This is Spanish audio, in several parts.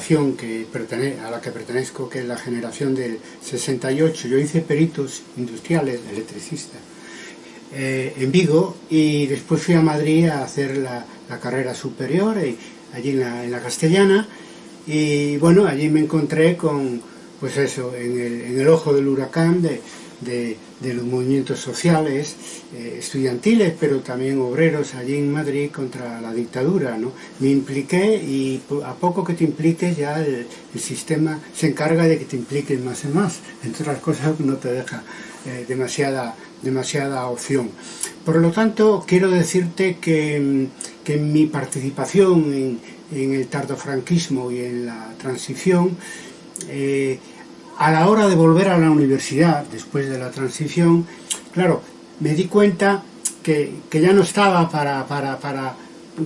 generación que a la que pertenezco, que es la generación del 68, yo hice peritos industriales, electricista, eh, en Vigo y después fui a Madrid a hacer la, carrera superior y, allí en la, Castellana. Y bueno, allí me encontré con, pues eso, en el, ojo del huracán de, de, los movimientos sociales, eh, estudiantiles, pero también obreros allí en Madrid contra la dictadura. ¿no? Me impliqué y a poco que te impliques ya el, sistema se encarga de que te impliques más y más. Entre otras cosas no te deja eh, demasiada, demasiada opción. Por lo tanto, quiero decirte que, que mi participación en, en el tardofranquismo y en la transición eh, a la hora de volver a la universidad, después de la transición, claro, me di cuenta que, ya no estaba para, para,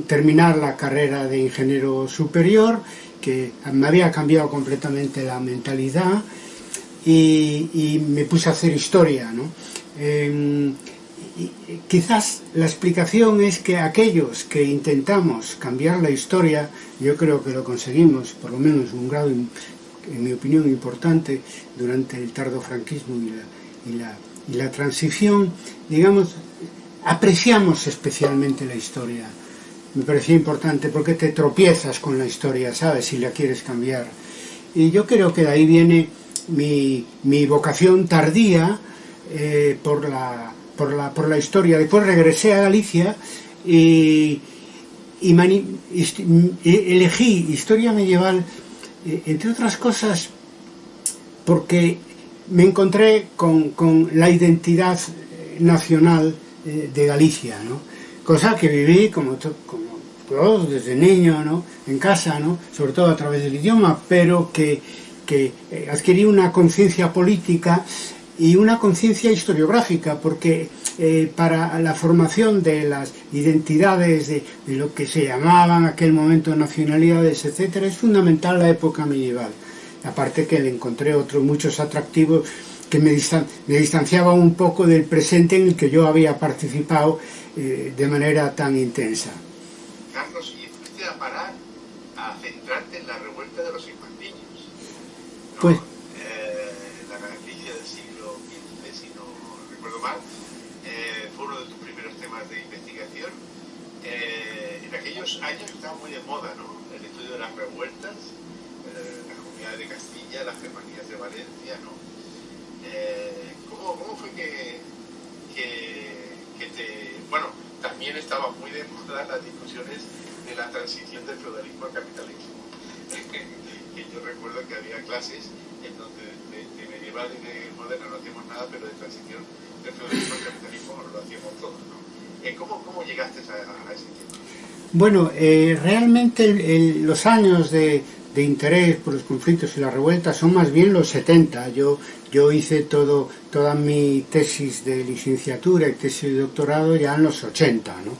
terminar la carrera de ingeniero superior, que me había cambiado completamente la mentalidad y, me puse a hacer historia. ¿no? Em, quizás la explicación es que aquellos que intentamos cambiar la historia, yo creo que lo conseguimos, por lo menos un grado en mi opinión, importante durante el tardo franquismo y la, y la, transición, digamos, apreciamos especialmente la historia. Me parecía importante porque te tropiezas con la historia, ¿sabes? Si la quieres cambiar. Y yo creo que de ahí viene mi, mi vocación tardía eh, por, la, por, la, por la historia. Después regresé a Galicia y, y elegí historia medieval entre otras cosas, porque me encontré con, con la identidad eh, nacional eh, de Galicia, ¿no? Cosa que viví como, como todos desde niño, ¿no? En casa, ¿no? Sobre todo a través del idioma, pero que, que eh, adquirí una conciencia política y una conciencia historiográfica, porque eh, para la formación de las identidades de, de, lo que se llamaban en aquel momento nacionalidades, etcétera, es fundamental la época medieval. Aparte que le encontré otros muchos atractivos que me, distan me distanciaban un poco del presente en el que yo había participado eh, de manera tan intensa. Carlos, ¿y fuiste a parar a centrarte en la revuelta de los infantillos? ¿No? Pues años estaba muy de moda, ¿no? El estudio de las revueltas, eh, las comunidades de Castilla, las germanías de Valencia, ¿no? Eh, ¿cómo, ¿cómo, fue que, que, te... Bueno, también estaban muy de moda las discusiones de la transición del feudalismo al capitalismo. que yo recuerdo que había clases en donde de, medieval y de moderna no hacíamos nada, pero de transición del feudalismo al capitalismo lo hacíamos todos, ¿no? ¿Cómo, ¿Cómo llegaste a, a ese tiempo? Bueno, eh, realmente los años de, interés por los conflictos y las revueltas son más bien los 70. Yo, yo hice todo, toda mi tesis de licenciatura y tesis de doctorado ya en los 80, ¿no?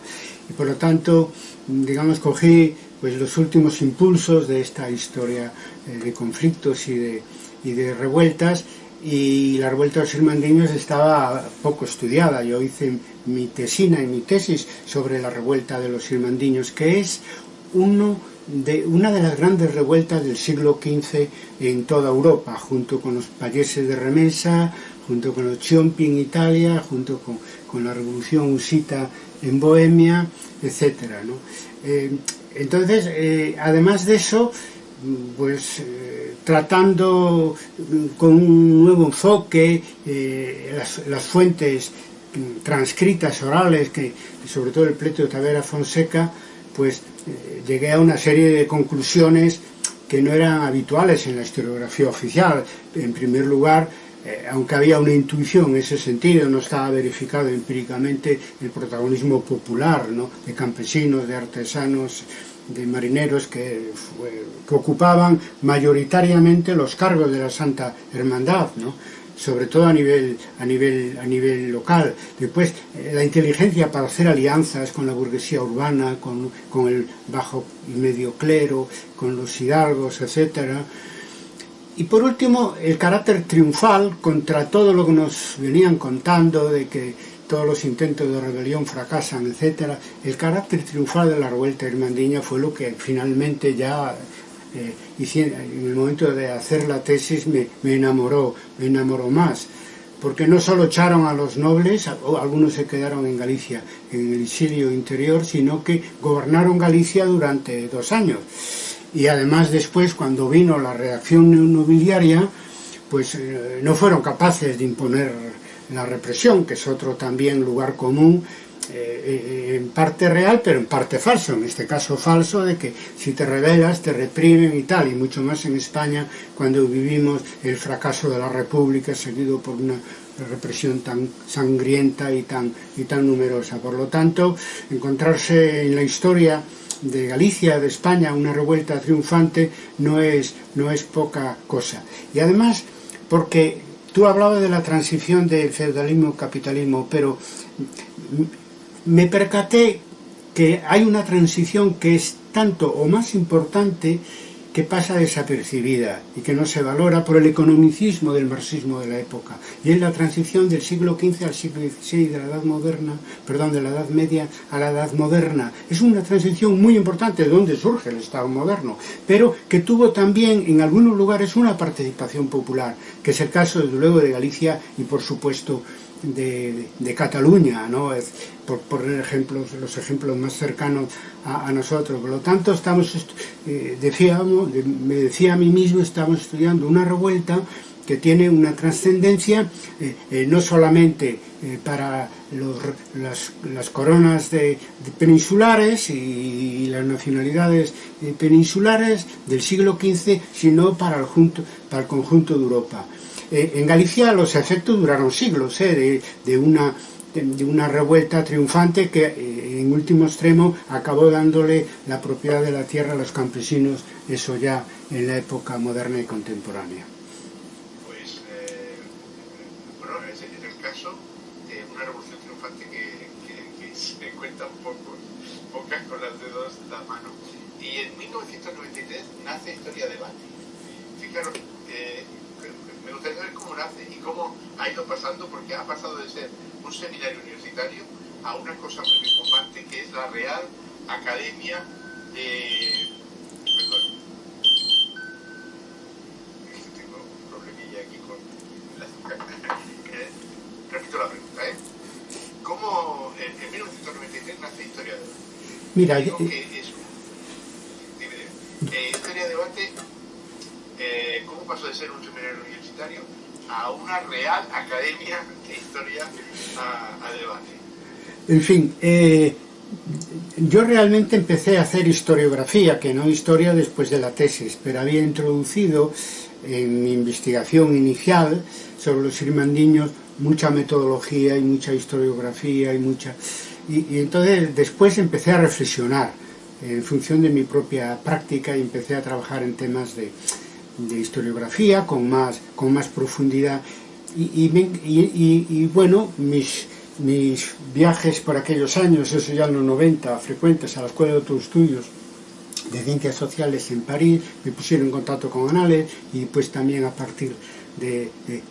Y por lo tanto, digamos, cogí pues, los últimos impulsos de esta historia eh, de conflictos y de, y de revueltas y la revuelta de los irmandiños estaba poco estudiada. Yo hice mi tesina y mi tesis sobre la revuelta de los irmandiños, que es uno de, una de las grandes revueltas del siglo XV en toda Europa, junto con los payeses de Remesa, junto con los Ciompi en Italia, junto con, la revolución usita en Bohemia, etc. Eh, entonces, eh, además de eso, pues eh, tratando con un nuevo enfoque eh, las, fuentes transcritas, orales, que sobre todo el pleito de Tavera Fonseca, pues eh, llegué a una serie de conclusiones que no eran habituales en la historiografía oficial. En primer lugar, aunque había una intuición en ese sentido, no estaba verificado empíricamente el protagonismo popular ¿no? de campesinos, de artesanos, de marineros que, ocupaban mayoritariamente los cargos de la Santa Hermandad, ¿no? sobre todo a nivel, a nivel, a nivel local. Después, eh, la inteligencia para hacer alianzas con la burguesía urbana, con, con el bajo y medio clero, con los hidalgos, etc. Y por último, el carácter triunfal contra todo lo que nos venían contando de que todos los intentos de rebelión fracasan, etc. El carácter triunfal de la revuelta irmandiña fue lo que finalmente ya eh, en el momento de hacer la tesis me, me, enamoró, me enamoró más. Porque no solo echaron a los nobles, algunos se quedaron en Galicia, en el exilio interior, sino que gobernaron Galicia durante dos años. Y además después, cuando vino la reacción nobiliaria, pues eh, no fueron capaces de imponer la represión, que es otro también lugar común, eh, eh, en parte real, pero en parte falso, en este caso falso, de que si te rebelas te reprimen y tal, y mucho más en España cuando vivimos el fracaso de la República seguido por una represión tan sangrienta y tan, y tan numerosa. Por lo tanto, encontrarse en la historia de Galicia, de España, una revuelta triunfante no es, no es poca cosa. Y además, porque tú hablabas de la transición del feudalismo-capitalismo, pero me percaté que hay una transición que es tanto o más importante que pasa desapercibida y que no se valora por el economicismo del marxismo de la época y es la transición del siglo XV al siglo XVI de la edad moderna, perdón, de la edad media a la edad moderna. Es una transición muy importante de donde surge el Estado moderno, pero que tuvo también en algunos lugares una participación popular, que es el caso desde luego de Galicia y por supuesto de, de Cataluña, ¿no? Es, por, por ejemplos, los ejemplos más cercanos a, a nosotros. Por lo tanto, estamos, eh, decíamos, me decía a mí mismo, estamos estudiando una revuelta que tiene una trascendencia eh, eh, no solamente eh, para los, las, las, coronas de, de peninsulares y, y, las nacionalidades eh, peninsulares del siglo XV, sino para el, junto, para el conjunto de Europa. Eh, en Galicia los efectos duraron siglos, de, de una de revuelta triunfante que eh, en último extremo acabó dándole la propiedad de la tierra a los campesinos, eso ya en la época moderna y contemporánea. Pues, eh, bueno, es el caso de una revolución triunfante que, se cuentan pocos, pocas con las dedos de la mano. Y en 1993 nace Historia Debate. Fijaros, eh, saber cómo nace y cómo ha ido pasando, porque ha pasado de ser un seminario universitario a una cosa muy importante que es la Real Academia de... Perdón. Tengo un problemilla aquí con la eh, Repito la pregunta, ¿eh? ¿Cómo en, en 1993 nace Historia de? Mira, Digo que es un... Dime, eh, Historia de Debate, eh, ¿cómo pasó de ser un seminario universitario a una real academia de historia a, a debate. En fin, eh, yo realmente empecé a hacer historiografía, que no historia después de la tesis, pero había introducido en mi investigación inicial sobre los irmandiños mucha metodología y mucha historiografía y mucha... Y, entonces después empecé a reflexionar en función de mi propia práctica y empecé a trabajar en temas de, de historiografía con más, con más profundidad. Y, bueno, mis, mis viajes por aquellos años, eso ya en los 90, frecuentes a la Escuela de Otros Estudios de Ciencias Sociales en París, me pusieron en contacto con Anales y pues también a partir de, de,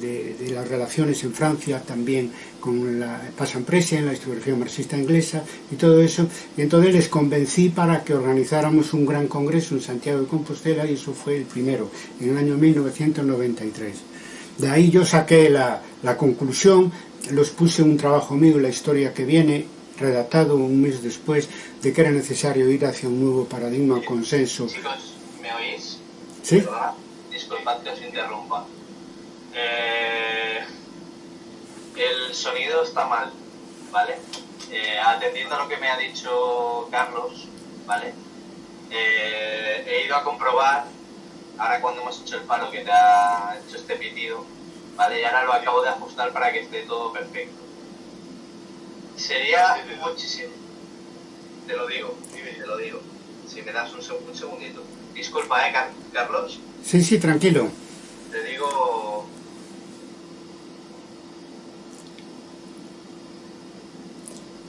de, de las relaciones en Francia, también con la Pasan en la historiografía marxista inglesa y todo eso. Y entonces les convencí para que organizáramos un gran congreso en Santiago de Compostela y eso fue el primero, en el año 1993. De ahí yo saqué la, la conclusión los puse un trabajo mío, la historia que viene, redactado un mes después, de que era necesario ir hacia un nuevo paradigma, consenso. Chicos, ¿me oís? ¿Sí? Disculpad que os interrumpa. Eh, el sonido está mal, ¿vale? Eh, atendiendo a lo que me ha dicho Carlos, ¿vale? Eh, he ido a comprobar, ahora cuando hemos hecho el paro que te ha hecho este pitido, ¿vale? Y ahora lo acabo de ajustar para que esté todo perfecto. Sería muchísimo. Te lo digo, te lo digo. Si me das un, un segundito. Disculpa, ¿eh, Carlos? Sí, sí, tranquilo. Te digo...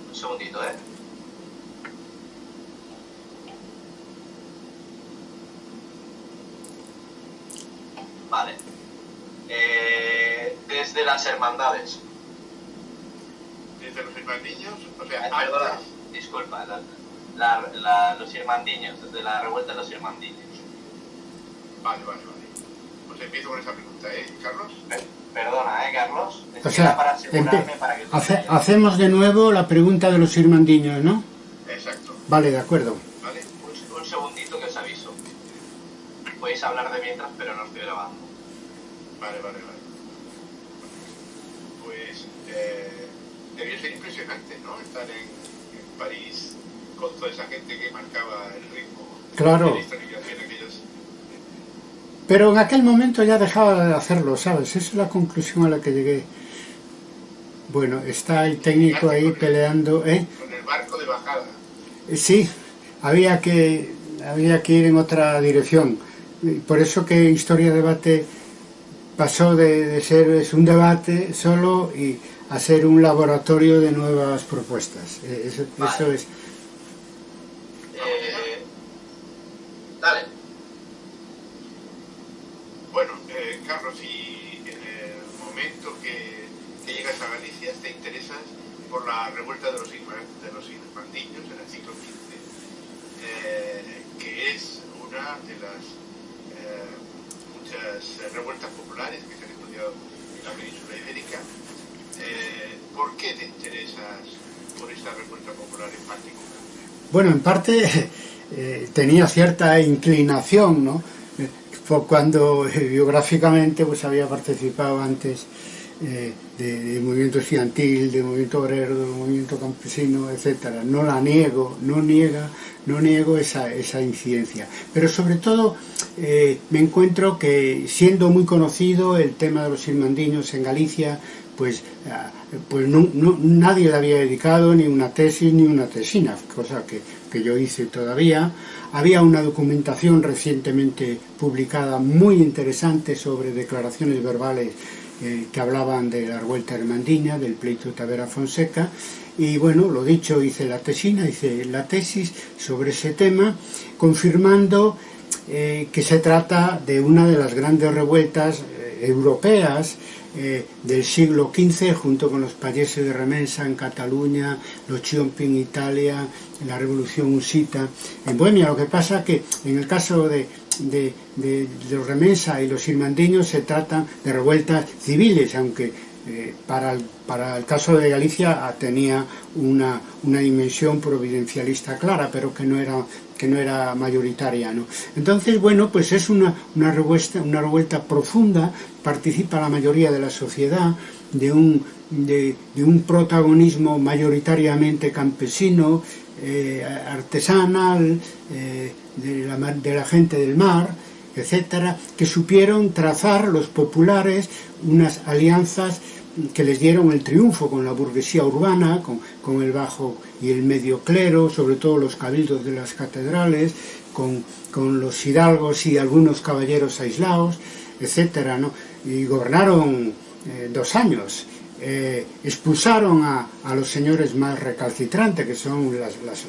Un segundito, ¿eh? Vale. Eh, desde las hermandades. Desde los hermandillos, o sea, Ay, perdona, disculpa, la, la, la, los irmandiños, desde la revuelta de los irmandiños. Vale, vale, vale. Pues empiezo con esa pregunta, ¿eh, Carlos? Perdona, ¿eh, Carlos? O sea, para asegurarme empe- para que tú hace- hacemos de nuevo la pregunta de los irmandiños, ¿no? Exacto. Vale, de acuerdo. ¿Vale? Un, un segundito que os aviso. Podéis hablar de mientras, pero no estoy grabando. Vale, vale, vale. Impresionante, ¿no? Estar en, en París con toda esa gente que marcaba el ritmo Claro. de la historiografía en aquellos... Pero en aquel momento ya dejaba de hacerlo, ¿sabes? Esa es la conclusión a la que llegué. Bueno, está el técnico ahí peleando, ¿eh? con el barco de bajada. Sí, había que, había que ir en otra dirección. Por eso que Historia Debate pasó de, de ser es un debate solo y a ser un laboratorio de nuevas propuestas. Eh, Eso, Vale. eso es. Eh, dale. Bueno, eh, Carlos, y en el momento que, que llegas a Galicia te interesas por la revuelta de los, irma- de los irmandiños en el siglo XV, eh, que es una de las eh, muchas revueltas populares que se han estudiado en la península ibérica. Eh, ¿Por qué te interesas por esta revuelta popular en particular? Bueno, en parte eh, tenía cierta inclinación, ¿no? Eh, cuando eh, biográficamente pues había participado antes eh, de, de movimiento estudiantil, de movimiento obrero, de movimiento campesino, etcétera. No la niego, no niega, no niego esa, esa incidencia. Pero sobre todo eh, me encuentro que siendo muy conocido el tema de los irmandiños en Galicia, pues, ah, pues no- nadie le había dedicado ni una tesis ni una tesina, cosa que, que yo hice todavía. Había una documentación recientemente publicada muy interesante sobre declaraciones verbales eh, que hablaban de la revuelta hermandiña, del pleito Tavera Fonseca, y bueno, lo dicho, hice la tesina, hice la tesis sobre ese tema, confirmando eh, que se trata de una de las grandes revueltas eh, europeas eh, del siglo XV junto con los payeses de Remensa en Cataluña, los Chiompi en Italia, la revolución usita en Bohemia. Lo que pasa que en el caso de, de, de, de los Remensa y los irmandiños se tratan de revueltas civiles, aunque eh, para, el, para el caso de Galicia ah, tenía una, una dimensión providencialista clara, pero que no era que no era mayoritaria. ¿no? Entonces, bueno, pues es una, una, revuelta, una revuelta profunda, participa la mayoría de la sociedad, de un, de, un protagonismo mayoritariamente campesino, eh, artesanal, eh, de, la, de la gente del mar, etcétera, que supieron trazar los populares unas alianzas que les dieron el triunfo con la burguesía urbana, con, con, el bajo y el medio clero, sobre todo los cabildos de las catedrales, con, con los hidalgos y algunos caballeros aislados, etcétera, ¿no? Y gobernaron eh, dos años. Eh, expulsaron a, a, los señores más recalcitrantes, que son las, las,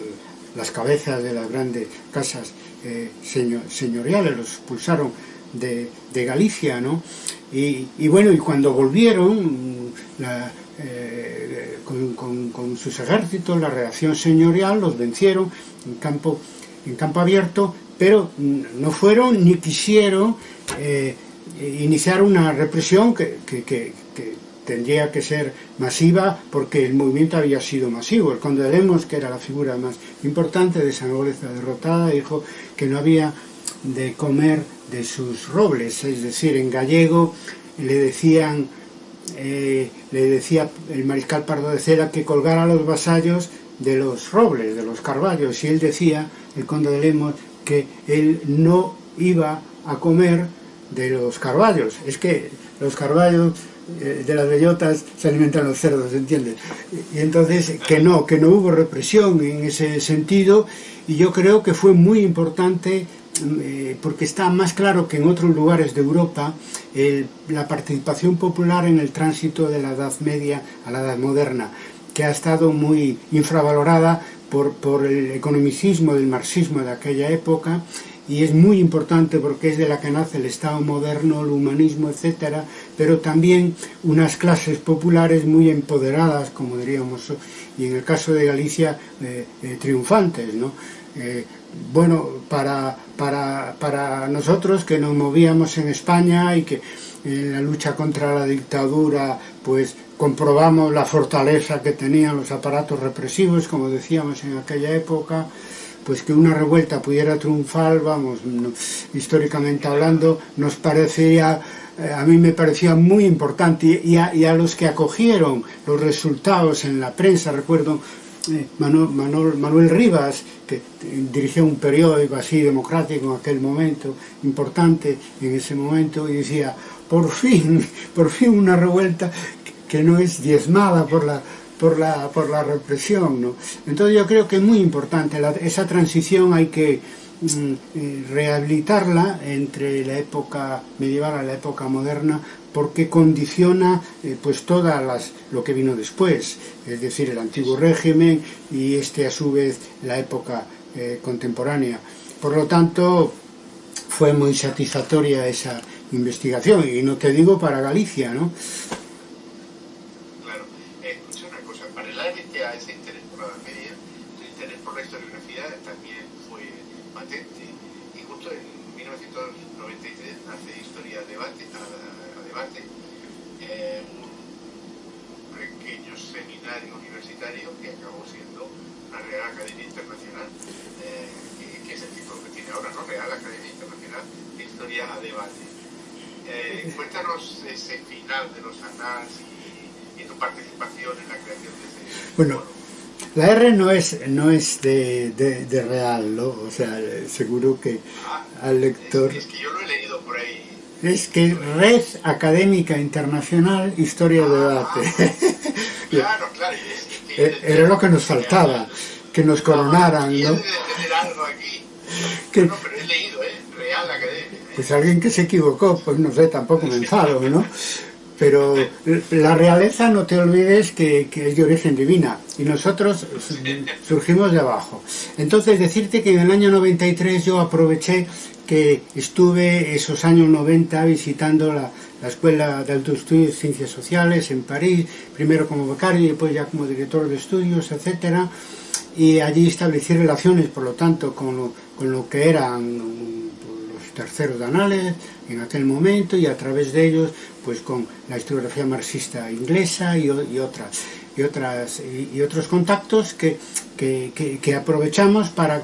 las cabezas de las grandes casas eh, señor, señoriales, los expulsaron de, de Galicia, ¿no? Y, y bueno, y cuando volvieron, eh, con, sus ejércitos, la reacción señorial los vencieron en campo, en campo abierto, pero no fueron ni quisieron eh, iniciar una represión que, que- que- tendría que ser masiva porque el movimiento había sido masivo. El conde que era la figura más importante de esa nobleza derrotada, dijo que no había de comer de sus robles, es decir, en gallego le decían, eh, le decía el mariscal Pardo de Cera que colgara a los vasallos de los robles, de los carballos, y él decía, el conde de Lemos, que él no iba a comer de los carballos. Es que los carballos eh, de las bellotas se alimentan los cerdos, ¿entiendes? Y entonces que no, que no hubo represión en ese sentido y yo creo que fue muy importante eh, porque está más claro que en otros lugares de Europa la participación popular en el tránsito de la Edad Media a la Edad Moderna, que ha estado muy infravalorada por, el economicismo del marxismo de aquella época y es muy importante porque es de la que nace el Estado moderno, el humanismo, etcétera, pero también unas clases populares muy empoderadas, como diríamos, y en el caso de Galicia, eh, eh, triunfantes, ¿no? Bueno, para, para, para nosotros que nos movíamos en España y que en la lucha contra la dictadura, pues comprobamos la fortaleza que tenían los aparatos represivos, como decíamos en aquella época, pues que una revuelta pudiera triunfar, vamos, históricamente hablando, nos parecía, eh, a mí me parecía muy importante y a, los que acogieron los resultados en la prensa, recuerdo Eh, Manuel, Manuel, Manuel Rivas, que dirigía un periódico así democrático en aquel momento, importante en ese momento, y decía, por fin, por fin una revuelta que no es diezmada por la, por la, por la represión. ¿no? Entonces yo creo que es muy importante, la, esa transición hay que mm, eh, rehabilitarla entre la época medieval a la época moderna porque condiciona eh, pues todas lo que vino después, es decir, el antiguo régimen y este a su vez la época eh, contemporánea. Por lo tanto, fue muy satisfactoria esa investigación y no te digo para Galicia, ¿no? Cuéntanos ese final de los anales y, y, tu participación en la creación de ese Bueno, la R no es, no es de, de, de real, ¿no? O sea, seguro que ah, al lector... Es, es, que yo lo he leído por ahí. Es que Red Académica Internacional Historia ah, de Debate. claro, claro. Es que, Era lo que nos faltaba, que nos coronaran, ¿no? De tener algo aquí. Que, no, pero Pues alguien que se equivocó, pues no sé, tampoco me enfado, ¿no? Pero la realeza, no te olvides que, es de origen divina y nosotros surgimos de abajo. Entonces, decirte que en el año 93 yo aproveché que estuve esos años 90 visitando la, la Escuela de Alto Estudio de Ciencias Sociales en París, primero como becario y después ya como director de estudios, etcétera, y allí establecí relaciones, por lo tanto, con lo, con lo que eran terceros de anales en aquel momento y a través de ellos pues con la historiografía marxista inglesa y, otras y otras y, otros contactos que, que, que, aprovechamos para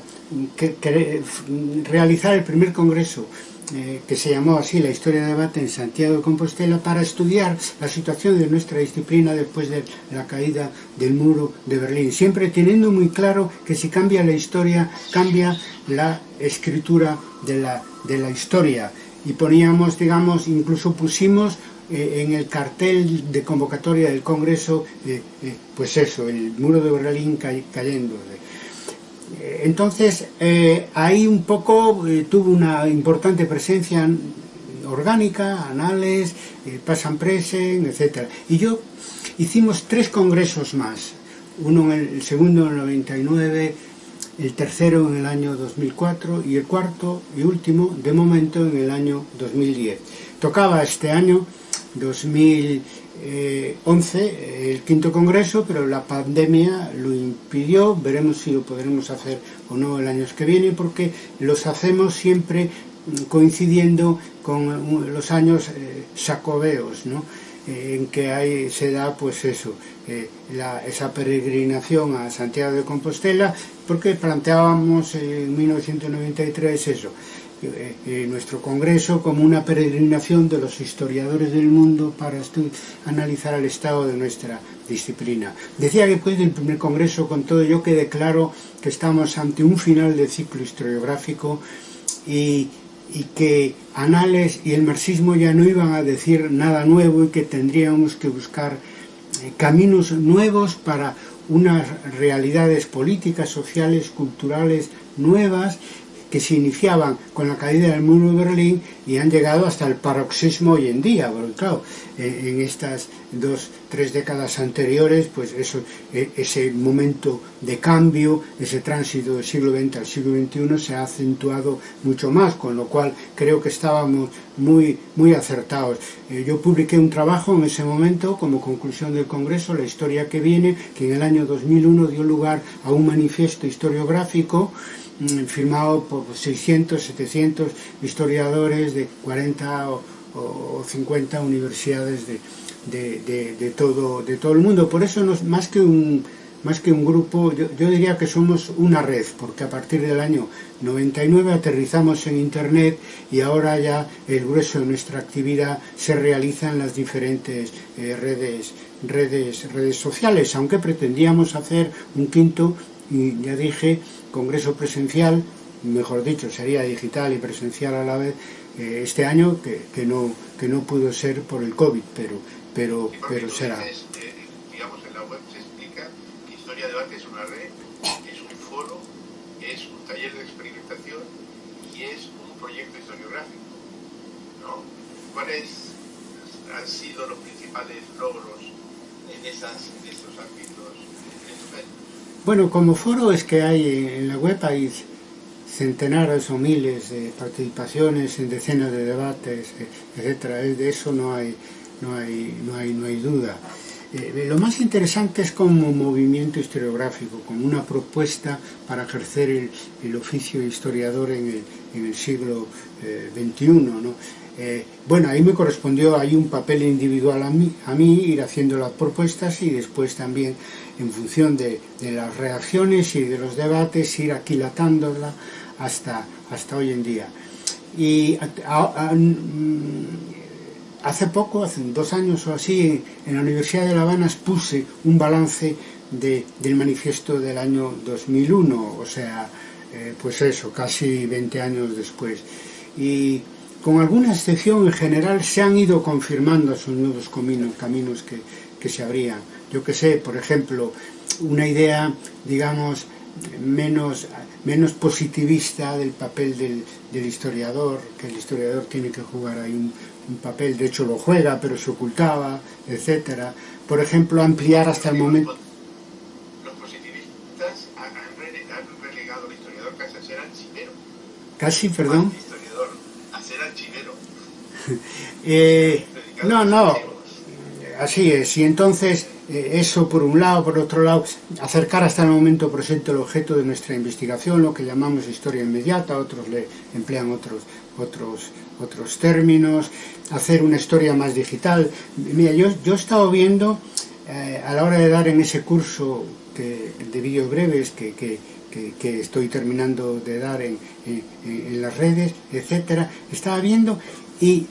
realizar el primer congreso eh, que se llamó así la historia de debate en Santiago de Compostela para estudiar la situación de nuestra disciplina después de la caída del muro de Berlín, siempre teniendo muy claro que si cambia la historia, cambia la escritura de la, de la historia. Y poníamos, digamos, incluso pusimos eh, en el cartel de convocatoria del Congreso, eh, eh, pues eso, el muro de Berlín cay, cayendo. Entonces, ahí un poco tuvo una importante presencia orgánica, anales, pasan presen, etc. Y yo hicimos tres congresos más, uno en el segundo en el 99, el tercero en el año 2004 y el cuarto y último, de momento, en el año 2010. Tocaba este año 2011 eh, el quinto congreso, pero la pandemia lo impidió, veremos si lo podremos hacer o no el año que viene, porque los hacemos siempre mm, coincidiendo con los años eh, sacobeos, ¿no? eh, en que hay, se da pues eso, eh, la, esa peregrinación a Santiago de Compostela porque planteábamos en 1993 eso, eh, eh, nuestro congreso como una peregrinación de los historiadores del mundo para analizar el estado de nuestra disciplina. Decía que después del primer congreso, con todo, yo quedé claro que estamos ante un final de ciclo historiográfico y y que Anales y el marxismo ya no iban a decir nada nuevo y que tendríamos que buscar eh, caminos nuevos para unas realidades políticas, sociales, culturales nuevas que se iniciaban con la caída del muro de Berlín y han llegado hasta el paroxismo hoy en día, porque claro, en estas dos, tres décadas anteriores, pues e, ese momento de cambio, ese tránsito del siglo XX al siglo XXI se ha acentuado mucho más, con lo cual creo que estábamos muy, muy acertados. Eh, yo publiqué un trabajo en ese momento como conclusión del Congreso, La historia que viene, que en el año 2001 dio lugar a un manifiesto historiográfico firmado por 600, 700 historiadores de 40 o, o 50 universidades de, de, todo, de todo el mundo. Por eso, no, más que un más que un grupo, yo, yo, diría que somos una red, porque a partir del año 99 aterrizamos en Internet y ahora ya el grueso de nuestra actividad se realiza en las diferentes eh, redes, redes, redes sociales, aunque pretendíamos hacer un quinto, y ya dije, congreso presencial, mejor dicho, sería digital y presencial a la vez, eh, este año, que, que, no, que no pudo ser por el COVID, pero, pero, pero será. Historia Debate es una red, es un foro, es un taller de experimentación y es un proyecto historiográfico. ¿no? ¿Cuáles han sido los principales logros en, esas, en esos ámbitos? Bueno, como foro es que hay en la web hay centenares o miles de participaciones en decenas de debates, etcétera. De eso no hay, no hay, no hay, no hay duda. Eh, lo más interesante es como movimiento historiográfico, como una propuesta para ejercer el, oficio de historiador en el, siglo XXI. Eh, ¿no? Eh, bueno, ahí me correspondió, hay un papel individual a mí, a mí, ir haciendo las propuestas y después también en función de, de, las reacciones y de los debates, ir aquilatándola hasta, hasta hoy en día. Y a, a, mm, hace poco, hace dos años o así, en la Universidad de La Habana expuse un balance de, del manifiesto del año 2001, o sea, eh, pues eso, casi 20 años después. Y con alguna excepción en general se han ido confirmando esos nuevos caminos, caminos que, que se abrían. Yo que sé, por ejemplo, una idea, digamos, menos, menos positivista del papel del, del historiador, que el historiador tiene que jugar ahí un, un papel, de hecho lo juega, pero se ocultaba, etcétera. Por ejemplo, ampliar hasta el momento... Los positivistas han, relegado al historiador casi a ser archivero. ¿Casi, perdón? historiador a ser archivero. eh, no, no, así es. Y entonces, eh, eso por un lado, por otro lado, acercar hasta el momento presente el objeto de nuestra investigación, lo que llamamos historia inmediata, otros le emplean otros, otros, otros términos, hacer una historia más digital. Mira, yo, yo he estado viendo eh, a la hora de dar en ese curso que, de vídeos breves que, que, que, estoy terminando de dar en, en, en las redes, etcétera, estaba viendo y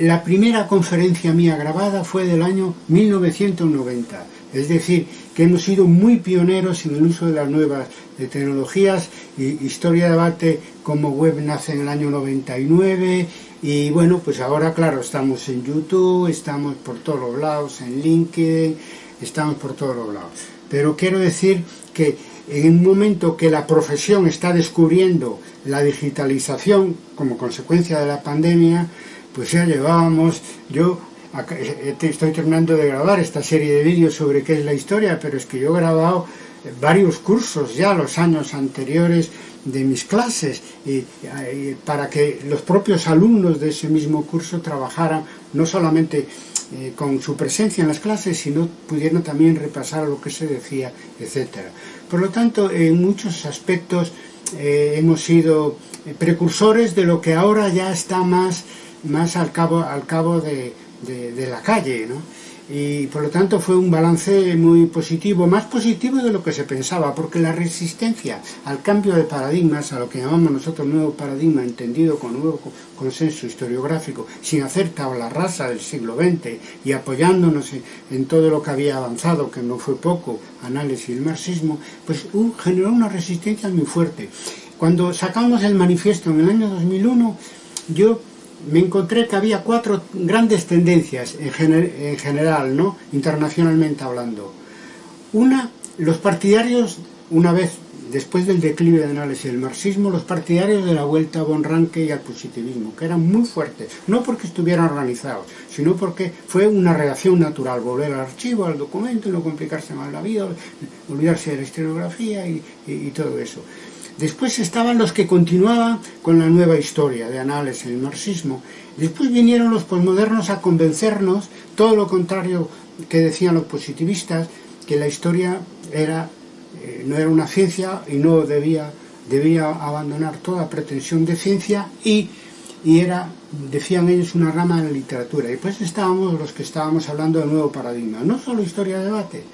la primera conferencia mía grabada fue del año 1990, es decir, que hemos sido muy pioneros en el uso de las nuevas de tecnologías, y Historia de Debate como web nace en el año 99, y bueno, pues ahora claro, estamos en YouTube, estamos por todos los lados, en LinkedIn, estamos por todos los lados. Pero quiero decir que en un momento que la profesión está descubriendo la digitalización como consecuencia de la pandemia, pues ya llevábamos, yo eh, estoy terminando de grabar esta serie de vídeos sobre qué es la historia, pero es que yo he grabado varios cursos ya los años anteriores de mis clases y para que los propios alumnos de ese mismo curso trabajaran no solamente eh, con su presencia en las clases, sino pudieran también repasar lo que se decía, etcétera. Por lo tanto, en muchos aspectos eh, hemos sido precursores de lo que ahora ya está más, más al cabo, al cabo de, de, la calle, ¿no? y por lo tanto fue un balance muy positivo, más positivo de lo que se pensaba, porque la resistencia al cambio de paradigmas, a lo que llamamos nosotros nuevo paradigma, entendido con nuevo consenso historiográfico, sin hacer tabla rasa del siglo XX y apoyándonos en, todo lo que había avanzado, que no fue poco, análisis del marxismo, pues generó una resistencia muy fuerte. Cuando sacamos el manifiesto en el año 2001, yo me encontré que había cuatro grandes tendencias en, gener en general, ¿no? internacionalmente hablando. Una, los partidarios, una vez después del declive de análisis del marxismo, los partidarios de la vuelta a Von y al positivismo, que eran muy fuertes, no porque estuvieran organizados, sino porque fue una reacción natural, volver al archivo, al documento, no complicarse más la vida, olvidarse de la historiografía y todo eso. Después estaban los que continuaban con la nueva historia de análisis del marxismo. Después vinieron los posmodernos a convencernos, todo lo contrario que decían los positivistas, que la historia era, eh, no era una ciencia y no debía debía abandonar toda pretensión de ciencia y, y era, decían ellos, una rama de la literatura. Y pues estábamos los que estábamos hablando del nuevo paradigma, no solo historia-debate,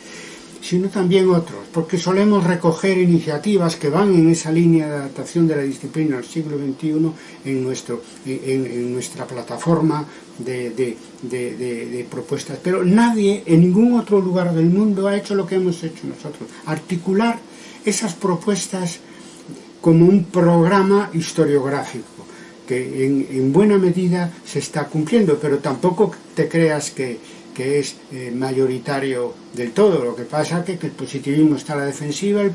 sino también otros, porque solemos recoger iniciativas que van en esa línea de adaptación de la disciplina al siglo XXI en, nuestro, en, nuestra plataforma de, propuestas. Pero nadie en ningún otro lugar del mundo ha hecho lo que hemos hecho nosotros, articular esas propuestas como un programa historiográfico que en buena medida se está cumpliendo, pero tampoco te creas que que es eh, mayoritario del todo. Lo que pasa es que, que el positivismo está a la defensiva, el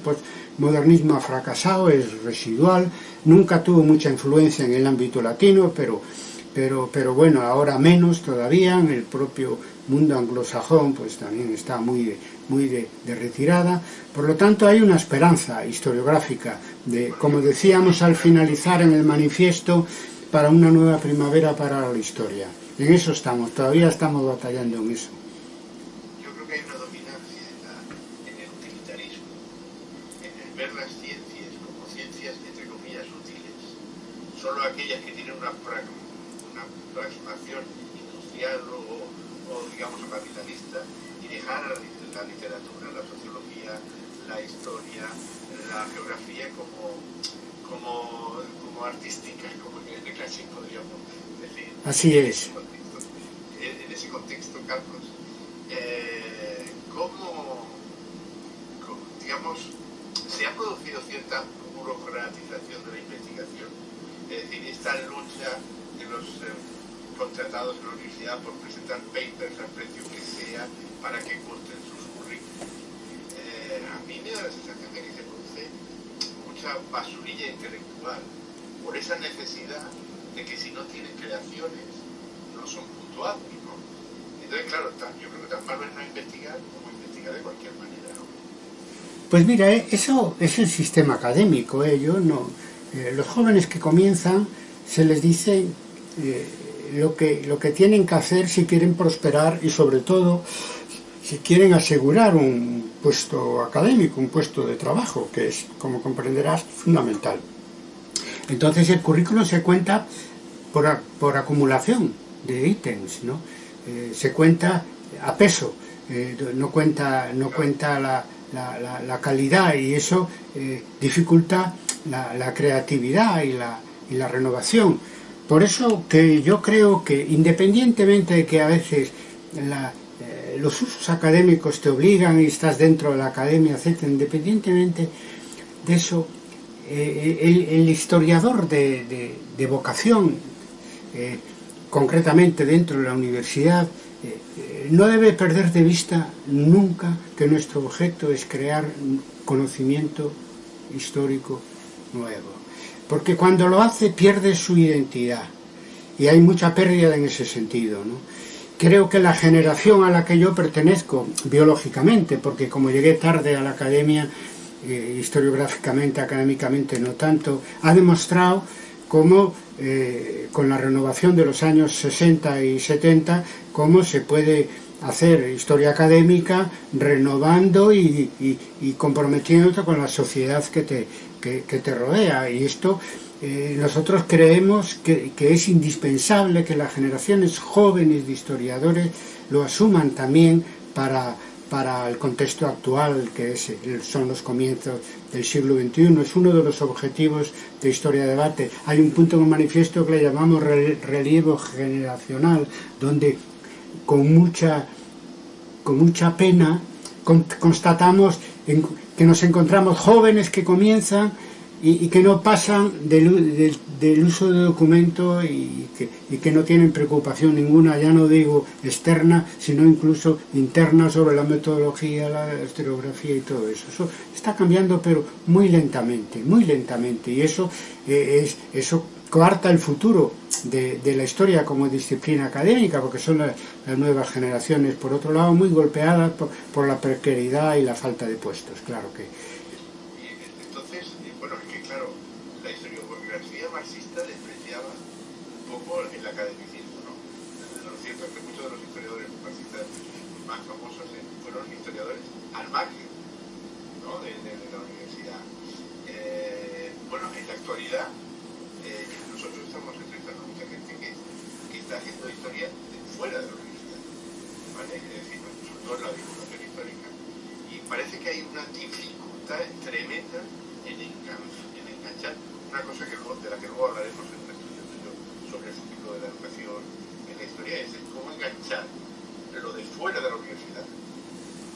modernismo ha fracasado, es residual, nunca tuvo mucha influencia en el ámbito latino, pero, pero, pero bueno, ahora menos todavía, en el propio mundo anglosajón pues también está muy, de, muy de, de, retirada. Por lo tanto, hay una esperanza historiográfica, de, como decíamos al finalizar en el manifiesto, para una nueva primavera para la historia. En eso estamos, todavía estamos batallando en eso. Yo creo que hay una dominancia en, la, en el utilitarismo, en el ver las ciencias como ciencias entre comillas útiles, solo aquellas que tienen una, una plasmación industrial o, o digamos capitalista y dejar la literatura, la sociología, la historia, la geografía como, como, como artística, como que de clase podríamos decir. Así es. En ese contexto, Carlos, eh, ¿cómo, cómo, digamos, se ha producido cierta burocratización de la investigación? Es decir, esta lucha de los eh, contratados en la universidad por presentar papers al precio que sea para que cuenten sus currículos. Eh, a mí me da la sensación de que se mucha basurilla intelectual por esa necesidad de que si no tienen creaciones no son puntuados, ¿no? Entonces, claro, yo creo que tan malo es no investigar como investigar de cualquier manera, ¿no? Pues mira, eh, eso es el sistema académico, ¿eh? Yo no, eh, los jóvenes que comienzan se les dice eh, lo, que, lo que tienen que hacer si quieren prosperar y sobre todo si quieren asegurar un puesto académico, un puesto de trabajo, que es, como comprenderás, fundamental. Entonces el currículo se cuenta por, por acumulación de ítems, ¿no? Eh, se cuenta a peso, eh, no cuenta, no cuenta la, la, la, la calidad y eso eh, dificulta la, creatividad y y la renovación. Por eso que yo creo que independientemente de que a veces la, los usos académicos te obligan y estás dentro de la academia, etc., independientemente de eso, eh, el, el, historiador de, vocación, eh, concretamente dentro de la universidad, eh, no debe perder de vista nunca que nuestro objeto es crear conocimiento histórico nuevo. Porque cuando lo hace pierde su identidad y hay mucha pérdida en ese sentido. ¿no? creo que la generación a la que yo pertenezco, biológicamente, porque como llegué tarde a la academia, eh, historiográficamente, académicamente no tanto, ha demostrado cómo eh, con la renovación de los años 60 y 70, cómo se puede hacer historia académica renovando y, y, y comprometiéndote con la sociedad que te, que, que te rodea. Y esto eh, nosotros creemos que, es indispensable que las generaciones jóvenes de historiadores lo asuman también para, para el contexto actual que es, son los comienzos del siglo XXI. Es uno de los objetivos de Historia de Debate. Hay un punto en el manifiesto que le llamamos relevo generacional, donde con mucha, con mucha pena constatamos que nos encontramos jóvenes que comienzan y, que no pasan del, del, uso de documento y que, y que no tienen preocupación ninguna, ya no digo externa, sino incluso interna sobre la metodología, la historiografía y todo eso. Eso está cambiando, pero muy lentamente, muy lentamente, y eso eh, es eso coarta el futuro de, la historia como disciplina académica, porque son las, las, nuevas generaciones, por otro lado, muy golpeadas por, por la precariedad y la falta de puestos, claro que el academicismo, ¿no? Lo cierto es que muchos de los historiadores marxistas más famosos fueron historiadores al margen ¿no? de, de, de, la universidad. Eh, haciendo historia fuera de la universidad, ¿vale? Es decir, sobre todo en la divulgación histórica. Y parece que hay una dificultad tremenda en, enganchar una cosa que, de la que luego hablaremos en un estudio sobre el futuro de la educación en la historia, es cómo enganchar lo de fuera de la universidad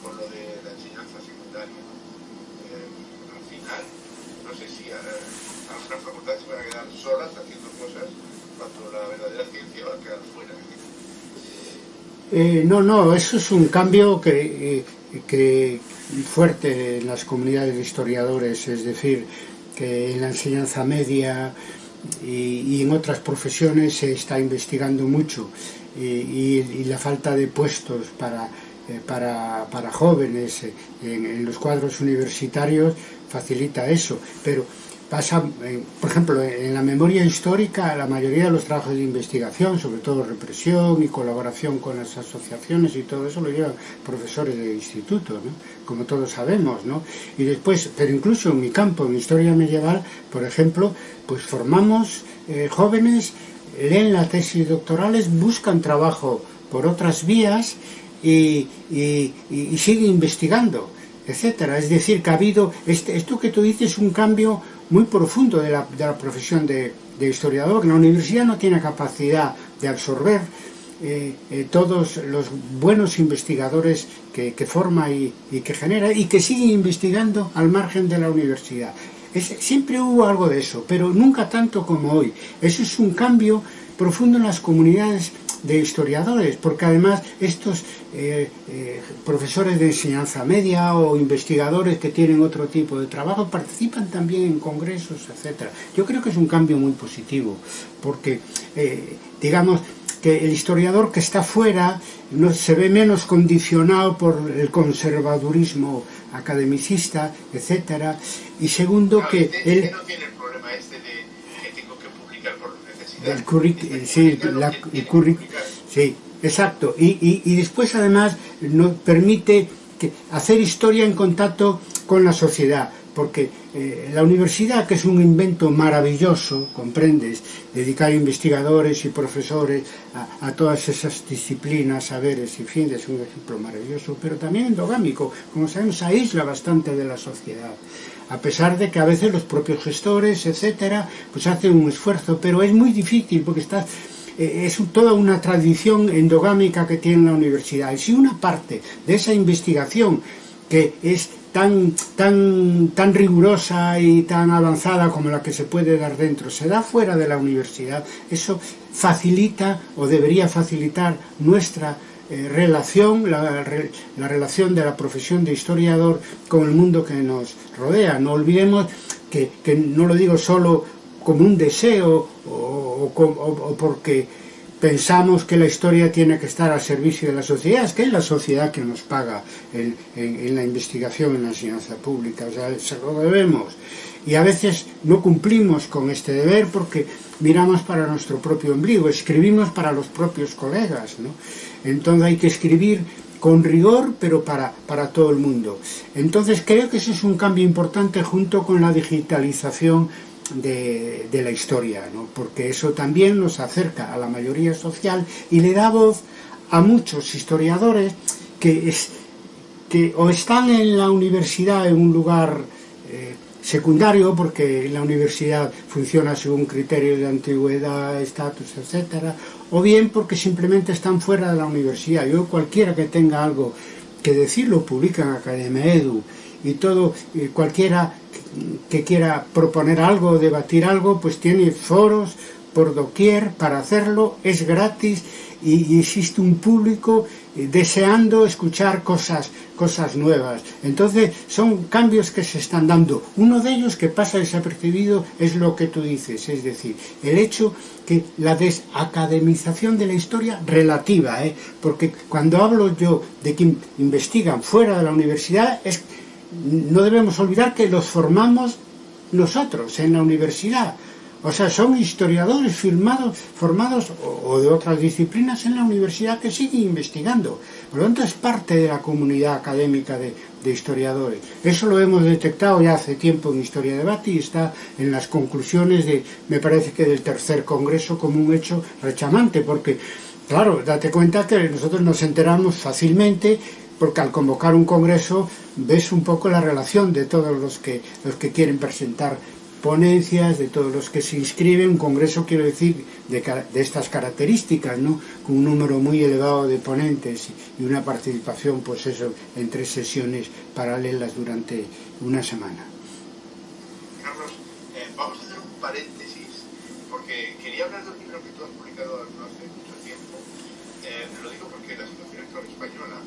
con lo de la enseñanza secundaria. Eh, al final, no sé si a, algunas facultades se van a quedar solas haciendo cosas cuando la verdadera ciencia va a quedar fuera. Eh, no, no, eso es un cambio que, que fuerte en las comunidades de historiadores, es decir, que en la enseñanza media y, en otras profesiones se está investigando mucho. Y, la falta de puestos para, eh, para, para jóvenes en, en, los cuadros universitarios facilita eso, pero pasa, eh, por ejemplo, en la memoria histórica, la mayoría de los trabajos de investigación, sobre todo represión y colaboración con las asociaciones y todo eso, lo llevan profesores de instituto, como todos sabemos, ¿no? Y después, pero incluso en mi campo, en historia medieval, por ejemplo, pues formamos eh, jóvenes, leen la tesis doctorales, buscan trabajo por otras vías y, y, y siguen investigando etcétera. Es decir, que ha habido, este, esto que tú dices, un cambio muy profundo de la, de la profesión de, de, historiador. La universidad no tiene capacidad de absorber eh, eh, todos los buenos investigadores que, que forma y, y, que genera y que siguen investigando al margen de la universidad. Siempre hubo algo de eso, pero nunca tanto como hoy. Eso es un cambio profundo en las comunidades de historiadores, porque además estos eh, eh, profesores de enseñanza media o investigadores que tienen otro tipo de trabajo participan también en congresos, etcétera. Yo creo que es un cambio muy positivo, porque eh, digamos que el historiador que está fuera no, se ve menos condicionado por el conservadurismo academicista, etcétera, y segundo no, que él... No tiene el problema este de El currículum, sí, el currículum, sí, exacto, y, y, después además nos permite hacer historia en contacto con la sociedad, porque eh, la universidad, que es un invento maravilloso, comprendes, dedicar investigadores y profesores a, a todas esas disciplinas, saberes y fin, es un ejemplo maravilloso, pero también endogámico, como sabemos, aísla bastante de la sociedad a pesar de que a veces los propios gestores, etcétera, pues hacen un esfuerzo, pero es muy difícil porque está, eh, es toda una tradición endogámica que tiene la universidad. Y si una parte de esa investigación que es tan, tan, tan rigurosa y tan avanzada como la que se puede dar dentro se da fuera de la universidad, eso facilita o debería facilitar nuestra eh, relación, la, la, relación de la profesión de historiador con el mundo que nos rodea. No olvidemos que, que no lo digo solo como un deseo o, o, o, o porque pensamos que la historia tiene que estar al servicio de la sociedad, es que es la sociedad que nos paga en, en, en la investigación, en la enseñanza pública, o sea, se lo debemos. Y a veces no cumplimos con este deber porque miramos para nuestro propio ombligo, escribimos para los propios colegas, ¿no? Entonces hay que escribir con rigor, pero para, para todo el mundo. Entonces creo que ese es un cambio importante junto con la digitalización de, de la historia, ¿no? porque eso también nos acerca a la mayoría social y le da voz a muchos historiadores que, es, que o están en la universidad en un lugar eh, secundario, porque la universidad funciona según criterios de antigüedad, estatus, etcétera, o bien porque simplemente están fuera de la universidad. Yo cualquiera que tenga algo que decir lo publica en Academia Edu y todo, eh, cualquiera que quiera proponer algo, debatir algo, pues tiene foros por doquier para hacerlo, es gratis y, y existe un público eh, deseando escuchar cosas, cosas nuevas. Entonces son cambios que se están dando. Uno de ellos que pasa desapercibido es lo que tú dices, es decir, el hecho que la desacademización de la historia relativa, ¿eh? porque cuando hablo yo de que investigan fuera de la universidad, es, no debemos olvidar que los formamos nosotros en la universidad. O sea, son historiadores firmados, formados o, de otras disciplinas en la universidad que siguen investigando. Por lo tanto, es parte de la comunidad académica de, de historiadores. Eso lo hemos detectado ya hace tiempo en Historia de Debate y está en las conclusiones de, me parece que del tercer congreso como un hecho rechamante, porque, claro, date cuenta que nosotros nos enteramos fácilmente porque al convocar un congreso ves un poco la relación de todos los que, los que quieren presentar de todos los que se inscriben, un congreso quiero decir de, de, estas características, ¿no? con un número muy elevado de ponentes y una participación, pues eso, en tres sesiones paralelas durante una semana. Carlos, eh, vamos a hacer un paréntesis, porque quería hablar de un libro que tú has publicado no hace mucho tiempo, eh, lo digo porque la situación actual española,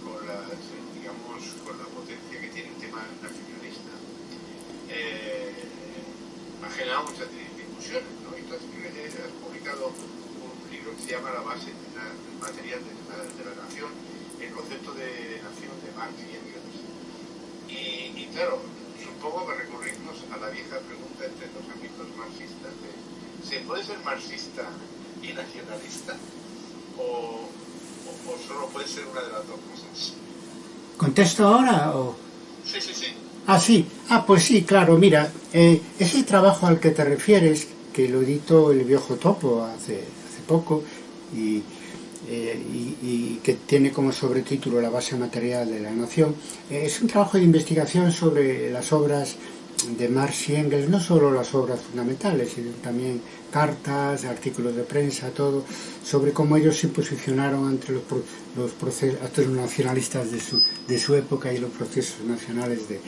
con, las, digamos, con la potencia que tiene el tema nacionalista, eh, ha generado muchas discusiones, ¿no? Y tú has, has, publicado un libro que se llama La base de la, del material de la, de la, nación, el concepto de nación de Marx y Engels. Y, y claro, supongo que recurrimos a la vieja pregunta entre los ámbitos marxistas de ¿se puede ser marxista y nacionalista? ¿O, o, o solo puede ser una de las dos cosas? ¿Contesto ahora o...? Sí, sí, sí. Ah, sí. Ah, pues sí, claro, mira, eh, ese trabajo al que te refieres, que lo editó el viejo Topo hace, hace poco, y, eh, que tiene como sobretítulo La base material de la nación, eh, es un trabajo de investigación sobre las obras de Marx y Engels, no solo las obras fundamentales, sino también cartas, artículos de prensa, todo, sobre cómo ellos se posicionaron ante los, los, procesos, nacionalistas de su, de su época y los procesos nacionales de,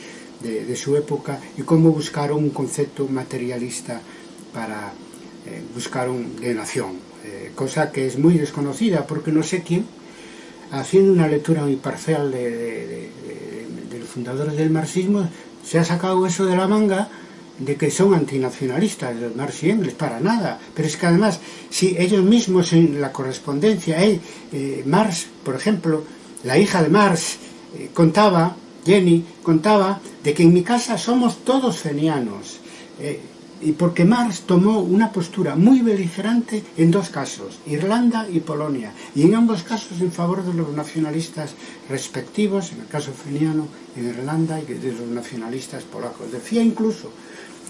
de, de su época y cómo buscaron un concepto materialista para eh, buscar un, de nación, eh, cosa que es muy desconocida porque no sé quién, haciendo una lectura muy parcial de, de, de los fundadores del marxismo, se ha sacado eso de la manga de que son antinacionalistas, los Marx y Engels, para nada. Pero es que además, si ellos mismos en la correspondencia, eh, Marx, por ejemplo, la hija de Marx, eh, contaba Jenny, contaba de que en mi casa somos todos fenianos. y porque Marx tomó una postura muy beligerante en dos casos, Irlanda y Polonia, y en ambos casos en favor de los nacionalistas respectivos, en el caso feniano en Irlanda y de los nacionalistas polacos. Decía incluso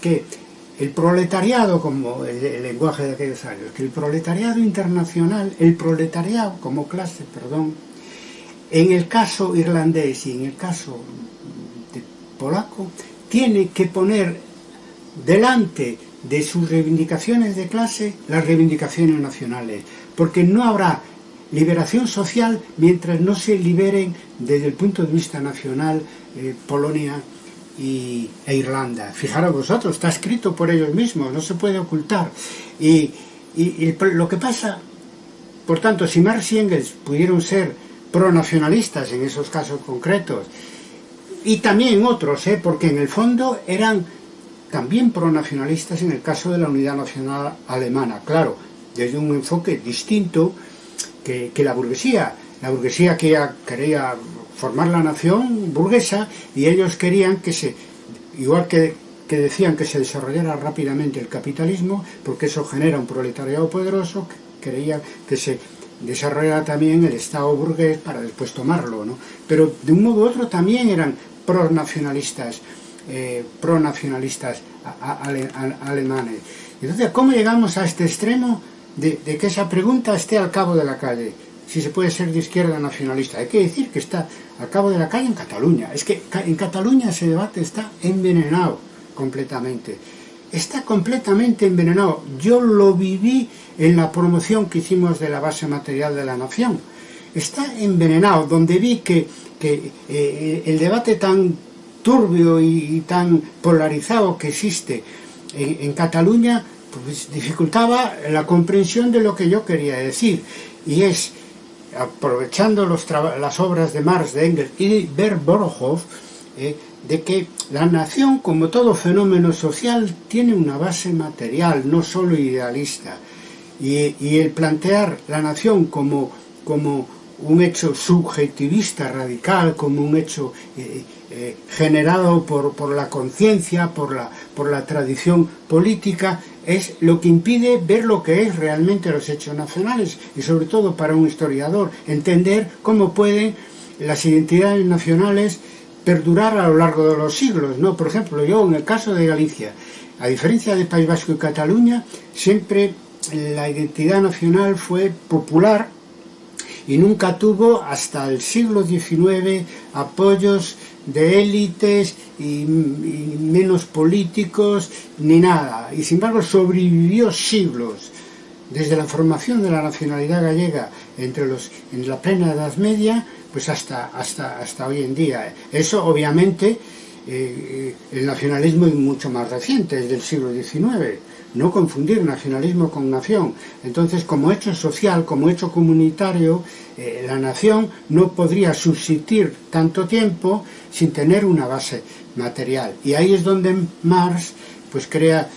que el proletariado, como el, el, lenguaje de aquellos años, que el proletariado internacional, el proletariado como clase, perdón, en el caso irlandés y en el caso polaco, tiene que poner delante de sus reivindicaciones de clase las reivindicaciones nacionales, porque no habrá liberación social mientras no se liberen desde el punto de vista nacional eh, Polonia y, e Irlanda. Fijaros vosotros, está escrito por ellos mismos, no se puede ocultar. Y lo que pasa, por tanto, si Marx y Engels pudieron ser pronacionalistas en esos casos concretos, y también otros, ¿eh? porque en el fondo eran también pronacionalistas en el caso de la unidad nacional alemana, claro, desde un enfoque distinto que, que la burguesía. La burguesía que quería formar la nación burguesa y ellos querían que se, igual que, que decían que se desarrollara rápidamente el capitalismo, porque eso genera un proletariado poderoso, creían que se desarrollara también el Estado burgués para después tomarlo, ¿no? Pero de un modo u otro también eran pronacionalistas, eh, pronacionalistas alemanes. Entonces, ¿cómo llegamos a este extremo de, de que esa pregunta esté al cabo de la calle? si se puede ser de izquierda nacionalista. Hay que decir que está al cabo de la calle en Cataluña. Es que en Cataluña ese debate está envenenado completamente. Está completamente envenenado. Yo lo viví en la promoción que hicimos de la base material de la nación. Está envenenado, donde vi que, que eh, el debate tan turbio y, y, tan polarizado que existe en, Cataluña pues dificultaba la comprensión de lo que yo quería decir. Y es aprovechando los las obras de Marx, de Engels y de Berborojov, eh, de que la nación, como todo fenómeno social, tiene una base material, no solo idealista. Y, el plantear la nación como, como un hecho subjetivista radical, como un hecho eh, eh, generado por, por la conciencia, por la, por la tradición política, es lo que impide ver lo que es realmente los hechos nacionales y sobre todo para un historiador entender cómo pueden las identidades nacionales perdurar a lo largo de los siglos, ¿no? Por ejemplo, yo en el caso de Galicia, a diferencia de País Vasco y Cataluña, siempre la identidad nacional fue popular y nunca tuvo hasta el siglo XIX apoyos de élites y, menos políticos ni nada y sin embargo sobrevivió siglos desde la formación de la nacionalidad gallega entre los en la plena Edad Media pues hasta hasta hasta hoy en día eso obviamente eh, el nacionalismo es mucho más reciente es del siglo XIX no confundir nacionalismo con nación. Entonces, como hecho social, como hecho comunitario, eh, la nación no podría subsistir tanto tiempo sin tener una base material. Y ahí es donde Marx pues crea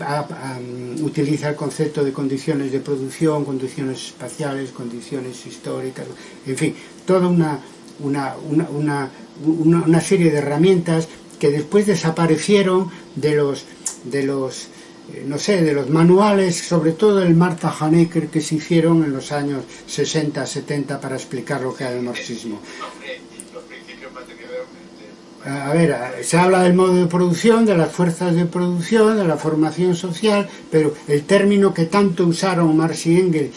a, a, utiliza el concepto de condiciones de producción, condiciones espaciales, condiciones históricas, en fin, toda una, una, una, una serie de herramientas que después desaparecieron de los, de los eh, no sé, de los manuales, sobre todo el Martha Hanecker que se hicieron en los años 60, 70 para explicar lo que era el marxismo a ver, se habla del modo de producción, de las fuerzas de producción, de la formación social, pero el término que tanto usaron Marx y Engels,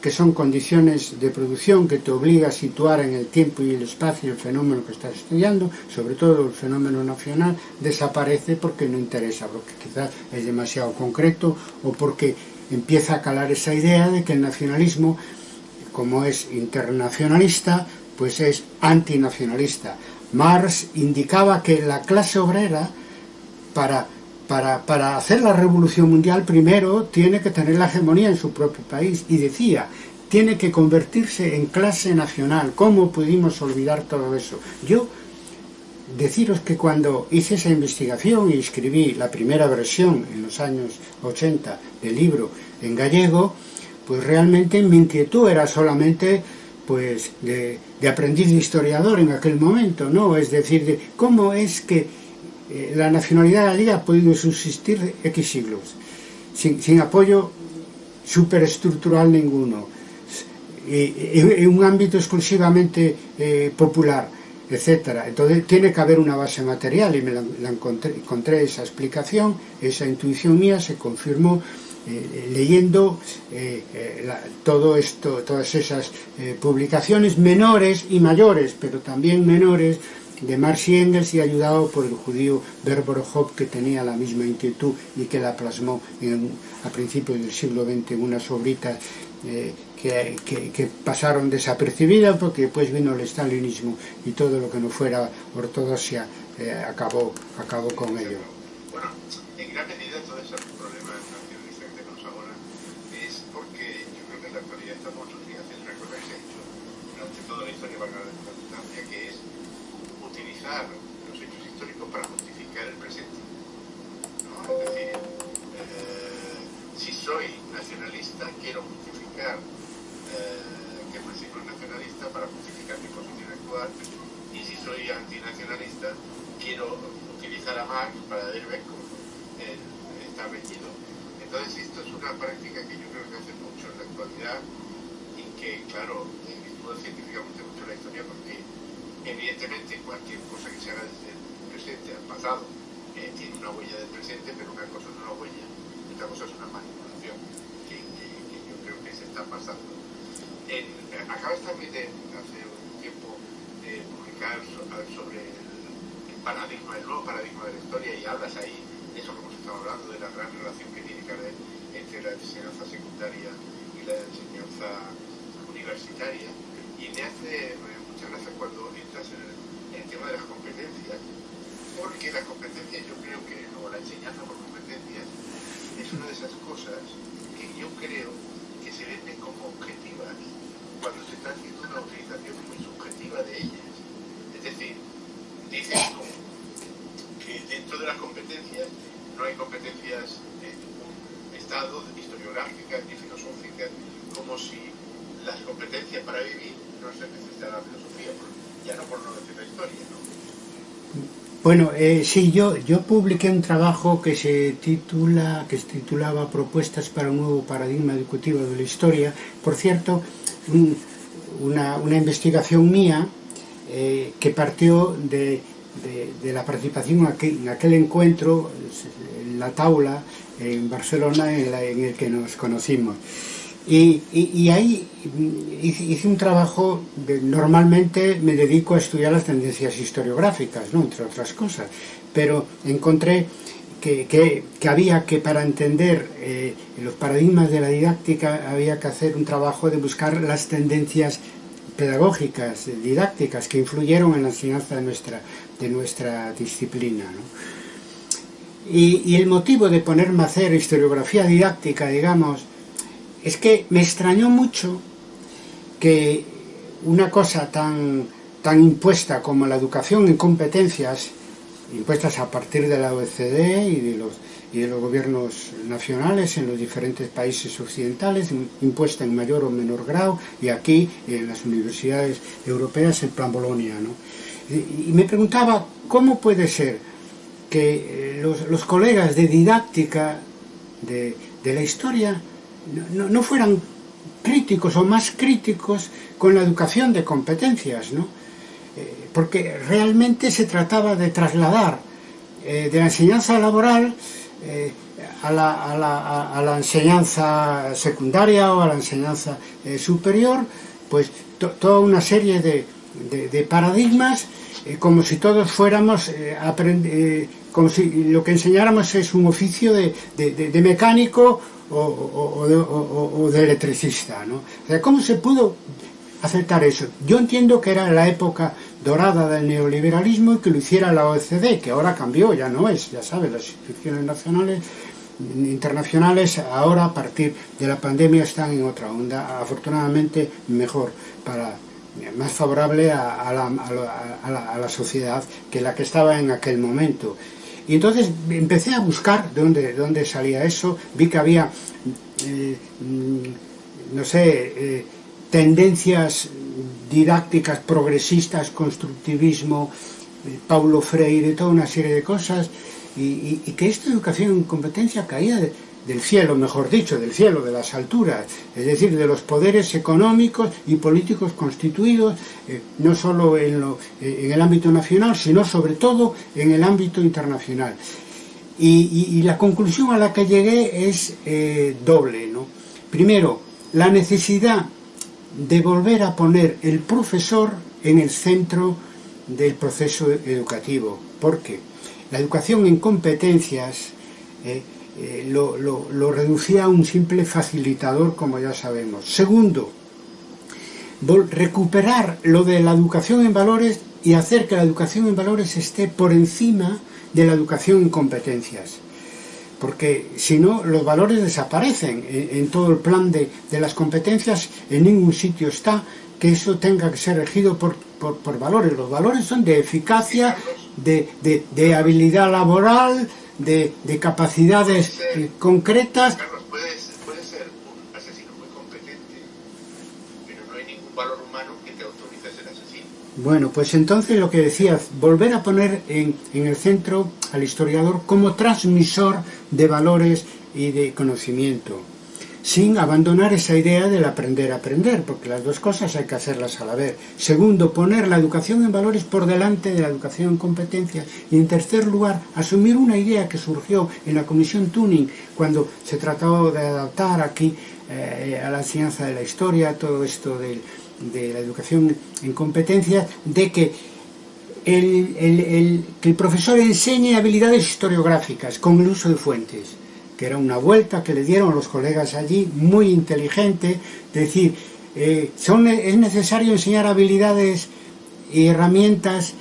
que son condiciones de producción que te obliga a situar en el tiempo y el espacio el fenómeno que estás estudiando, sobre todo el fenómeno nacional, desaparece porque no interesa, porque quizás es demasiado concreto o porque empieza a calar esa idea de que el nacionalismo, como es internacionalista, pues es antinacionalista. Marx indicaba que la clase obrera, para para, para, hacer la revolución mundial primero tiene que tener la hegemonía en su propio país y decía, tiene que convertirse en clase nacional. ¿Cómo pudimos olvidar todo eso? Yo deciros que cuando hice esa investigación y escribí la primera versión en los años 80 del libro en gallego, pues realmente mi inquietud era solamente pues de, de aprendiz de historiador en aquel momento, ¿no? Es decir, de cómo es que eh, la nacionalidad gallega ha podido subsistir X siglos, sin, sin apoyo superestructural ninguno, en, un ámbito exclusivamente eh, popular, etcétera. Entonces tiene que haber una base material y me la, la encontré, encontré esa explicación, esa intuición mía se confirmó eh, leyendo eh, eh, la, todo esto, todas esas publicaciones menores y mayores, pero también menores de Marx y Engels y ayudado por el judío Berborojov que tenía la misma inquietud y que la plasmó a principios del siglo XX en unas obritas que, pasaron desapercibidas porque después vino el stalinismo y todo lo que no fuera ortodoxia acabó, acabó con ello. Bueno, en gran medida todo problema nacionalista que tenemos ahora es porque yo creo que en la actualidad estamos haciendo una cosa que se ha hecho durante toda la historia, valga la redundancia, que es utilizar los hechos históricos para justificar el presente. ¿no? Es decir, eh, si soy nacionalista, quiero justificar eh, que principio es nacionalista para justificar mi posición actual, y si soy antinacionalista, quiero utilizar a Marx para ver cómo está reñido. Entonces, esto es una práctica que yo creo que hace mucho en la actualidad y que, claro, científicamente mucho la historia porque evidentemente cualquier cosa que se haga desde el presente al pasado eh, tiene una huella del presente, pero una cosa es una huella, otra cosa es una manipulación que, yo creo que se está pasando. En, acabas también de, hace un tiempo de publicar sobre el, paradigma, el nuevo paradigma de la historia y hablas ahí de eso que hemos estado hablando, de la gran relación que tiene que haber entre la enseñanza secundaria y la enseñanza universitaria me hace muchas gracias cuando entras en el, tema de las competencias, porque las competencias yo creo que, o la enseñanza por competencias, es una de esas cosas que yo creo que se venden como objetivas cuando se está haciendo una utilización muy subjetiva de ellas. Es decir, dicen que dentro de las competencias no hay competencias de ningún estado, historiográficas ni filosóficas, como si las competencias para vivir no se necesita la filosofía, ya no por no decir la historia, ¿no? Bueno, eh, sí, yo, yo publiqué un trabajo que se titula, que se titulaba Propuestas para un nuevo paradigma educativo de la historia. Por cierto, un, una, una, investigación mía eh, que partió de, de, la participación en aquel, encuentro, en la taula en Barcelona en, el que nos conocimos. Y, ahí hice un trabajo, normalmente me dedico a estudiar las tendencias historiográficas, ¿no? entre otras cosas, pero encontré que, había que para entender eh, los paradigmas de la didáctica había que hacer un trabajo de buscar las tendencias pedagógicas, didácticas, que influyeron en la enseñanza de nuestra, de nuestra disciplina. Y, el motivo de ponerme a hacer historiografía didáctica, digamos, es que me extrañó mucho que una cosa tan, tan impuesta como la educación en competencias, impuestas a partir de la OECD y de los, y de los gobiernos nacionales en los diferentes países occidentales, impuesta en mayor o menor grado, y aquí en las universidades europeas en plan Bolonia. ¿no? Y, me preguntaba cómo puede ser que eh, los, colegas de didáctica de, la historia no, no fueran críticos o más críticos con la educación de competencias, ¿no? Eh, porque realmente se trataba de trasladar eh, de la enseñanza laboral eh, a, la, a, la, a, la, enseñanza secundaria o a la enseñanza eh, superior, pues to, toda una serie de, de, de paradigmas eh, como si todos fuéramos eh, como si lo que enseñáramos es un oficio de, de mecánico o, de, electricista. ¿no? O sea, ¿cómo se pudo aceptar eso? Yo entiendo que era la época dorada del neoliberalismo y que lo hiciera la OECD, que ahora cambió, ya no es, ya sabes, las instituciones nacionales internacionales ahora a partir de la pandemia están en otra onda, afortunadamente mejor para más favorable a, la, sociedad que la que estaba en aquel momento. Y entonces empecé a buscar de dónde, dónde salía eso, vi que había, eh, mm, no sé, eh, tendencias didácticas progresistas, constructivismo, eh, Paulo Freire, toda una serie de cosas, y, y que esta educación en competencia caía de, del cielo, mejor dicho, del cielo, de las alturas, es decir, de los poderes económicos y políticos constituidos, eh, no solo eh, en, el ámbito nacional, sino sobre todo en el ámbito internacional. Y, la conclusión a la que llegué es eh, doble. ¿no? Primero, la necesidad de volver a poner el profesor en el centro del proceso educativo. ¿Por qué? La educación en competencias eh, lo, reducía a un simple facilitador, como ya sabemos. Segundo, recuperar lo de la educación en valores y hacer que la educación en valores esté por encima de la educación en competencias. Porque si no, los valores desaparecen en, todo el plan de, las competencias, en ningún sitio está que eso tenga que ser regido por, valores. Los valores son de eficacia, de habilidad laboral, de, de capacidades eh, concretas. Carlos, puedes, puede ser un asesino muy competente, pero no hay ningún valor humano que te autorice a ser asesino. Bueno, pues entonces lo que decías, volver a poner en, en el centro al historiador como transmisor de valores y de conocimiento sin abandonar esa idea del aprender a aprender, porque las dos cosas hay que hacerlas a la vez. Segundo, poner la educación en valores por delante de la educación en competencias. Y en tercer lugar, asumir una idea que surgió en la Comisión Tuning, cuando se trató de adaptar aquí eh, a la enseñanza de la historia, todo esto de, la educación en competencias, de que el, que el profesor enseñe habilidades historiográficas con el uso de fuentes que era una vuelta que le dieron los colegas allí, muy inteligente, decir, eh, son, es necesario enseñar habilidades y herramientas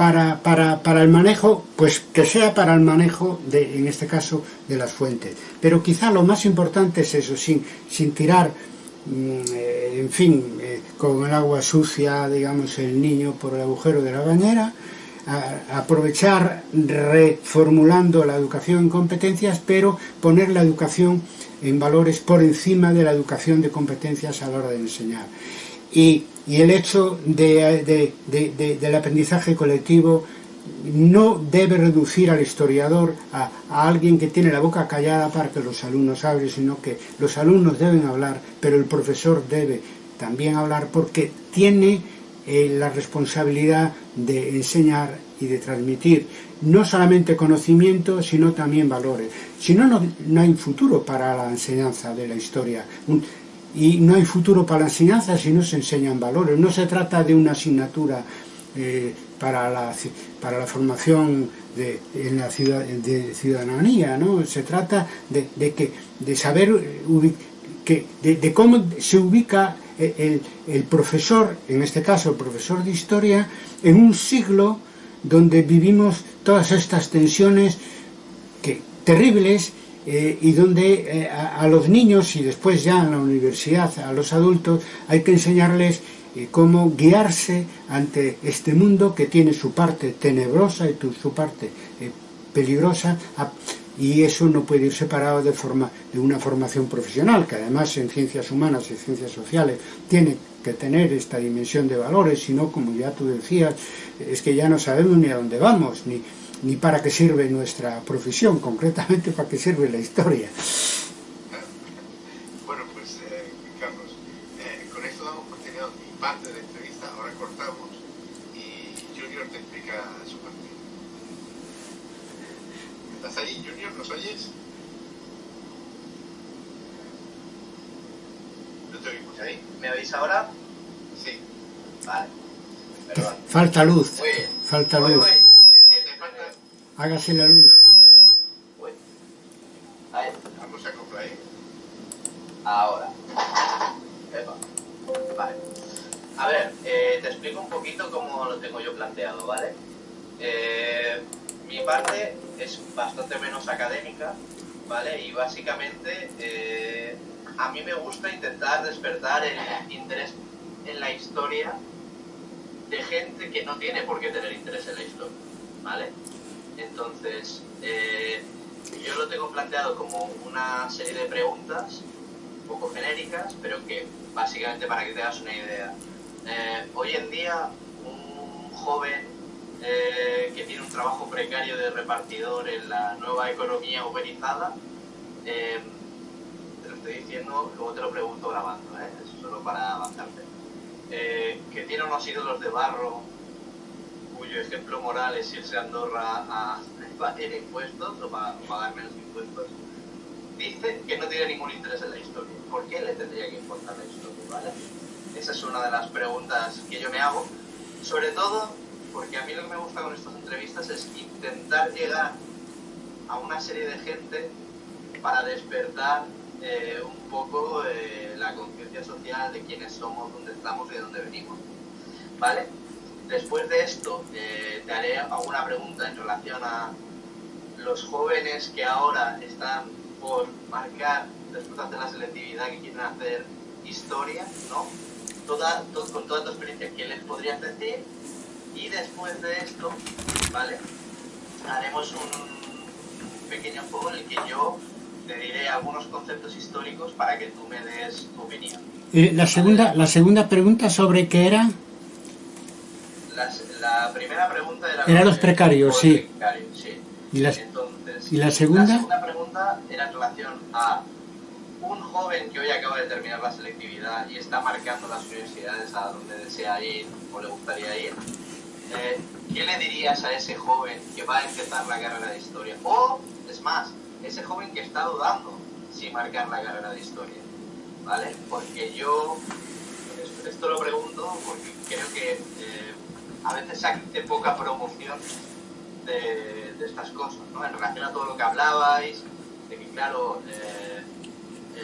para, para, el manejo, pues que sea para el manejo, de, en este caso, de las fuentes. Pero quizá lo más importante es eso, sin, sin tirar, mm, eh, en fin, eh, con el agua sucia, digamos, el niño por el agujero de la bañera, aprovechar reformulando la educación en competencias, pero poner la educación en valores por encima de la educación de competencias a la hora de enseñar. Y, el hecho de, del aprendizaje colectivo no debe reducir al historiador a, a, alguien que tiene la boca callada para que los alumnos hablen, sino que los alumnos deben hablar, pero el profesor debe también hablar porque tiene eh, la responsabilidad de enseñar y de transmitir no solamente conocimiento, sino también valores. Si no, no, hay futuro para la enseñanza de la historia. y no hay futuro para la enseñanza si no se enseñan valores. No se trata de una asignatura eh, para, la, para la formación de, en la ciudad, de ciudadanía, ¿no? Se trata de, de que, de saber que, de, cómo se ubica el, profesor, en este caso el profesor de historia, en un siglo donde vivimos todas estas tensiones que, terribles eh, y donde eh, a, los niños y después ya en la universidad a los adultos hay que enseñarles eh, cómo guiarse ante este mundo que tiene su parte tenebrosa y su parte peligrosa y eso no puede ir separado de, forma, de una formación profesional que además en ciencias humanas y ciencias sociales tiene que tener esta dimensión de valores, sino como ya tú decías, es que ya no sabemos ni a dónde vamos, ni, ni para qué sirve nuestra profesión, concretamente para qué sirve la historia. Bueno, pues eh, Carlos, eh, con esto damos por terminado mi parte de la entrevista, ahora cortamos y Junior te explica su parte. ¿Estás ahí, Junior? ¿Nos oyes? No te oímos ahí. ¿Me oís ahora? Sí. Vale. Perdón. Falta luz. Muy bien. Falta Voy, luz. voy. Te falta... Hágase la luz. Voy. Ahí. Vamos a acoplar ahí. Ahora. Epa. Vale. A ver, eh, te explico un poquito cómo lo tengo yo planteado, ¿vale? Eh, mi parte es bastante menos académica, ¿vale? Y básicamente eh, a mí me gusta intentar despertar el interés en la historia de gente que no tiene por qué tener interés en la historia, ¿vale? Entonces, eh, yo lo tengo planteado como una serie de preguntas un poco genéricas, pero que básicamente para que te hagas una idea. Eh, hoy en día, un joven eh, que tiene un trabajo precario de repartidor en la nueva economía uberizada, estoy diciendo, luego te lo pregunto grabando, ¿eh? eso solo para avanzarte, eh, que tiene unos ídolos de barro, cuyo ejemplo moral es irse a Andorra a evadir impuestos o pa- pagar menos impuestos, dice que no tiene ningún interés en la historia. ¿Por qué le tendría que importar la historia? ¿vale? Esa es una de las preguntas que yo me hago, sobre todo porque a mí lo que me gusta con estas entrevistas es intentar llegar a una serie de gente para despertar eh, un poco eh, la conciencia social de quiénes somos, dónde estamos y de dónde venimos. ¿Vale? Después de esto, eh, te haré alguna pregunta en relación a los jóvenes que ahora están por marcar, después de hacer la selectividad, que quieren hacer historia, ¿no? Toda, to- con toda tu experiencia, ¿qué les podrías decir? Y después de esto, ¿vale? Haremos un pequeño juego en el que yo te diré algunos conceptos históricos para que tú me des tu opinión. Eh, la, segunda, la segunda pregunta sobre qué era... La, la primera pregunta era... Era los precarios, sí. precarios, sí. Y la, Entonces, ¿Y la segunda? La segunda pregunta era en relación a un joven que hoy acaba de terminar la selectividad y está marcando las universidades a donde desea ir o le gustaría ir. eh, ¿Qué le dirías a ese joven que va a empezar la carrera de historia? O, es más, ese joven que está dudando si marcar la carrera de historia. ¿Vale? Porque yo, esto, lo pregunto porque creo que eh, a veces se hace poca promoción de, de estas cosas, ¿no? En relación a todo lo que hablabais, de que claro, eh,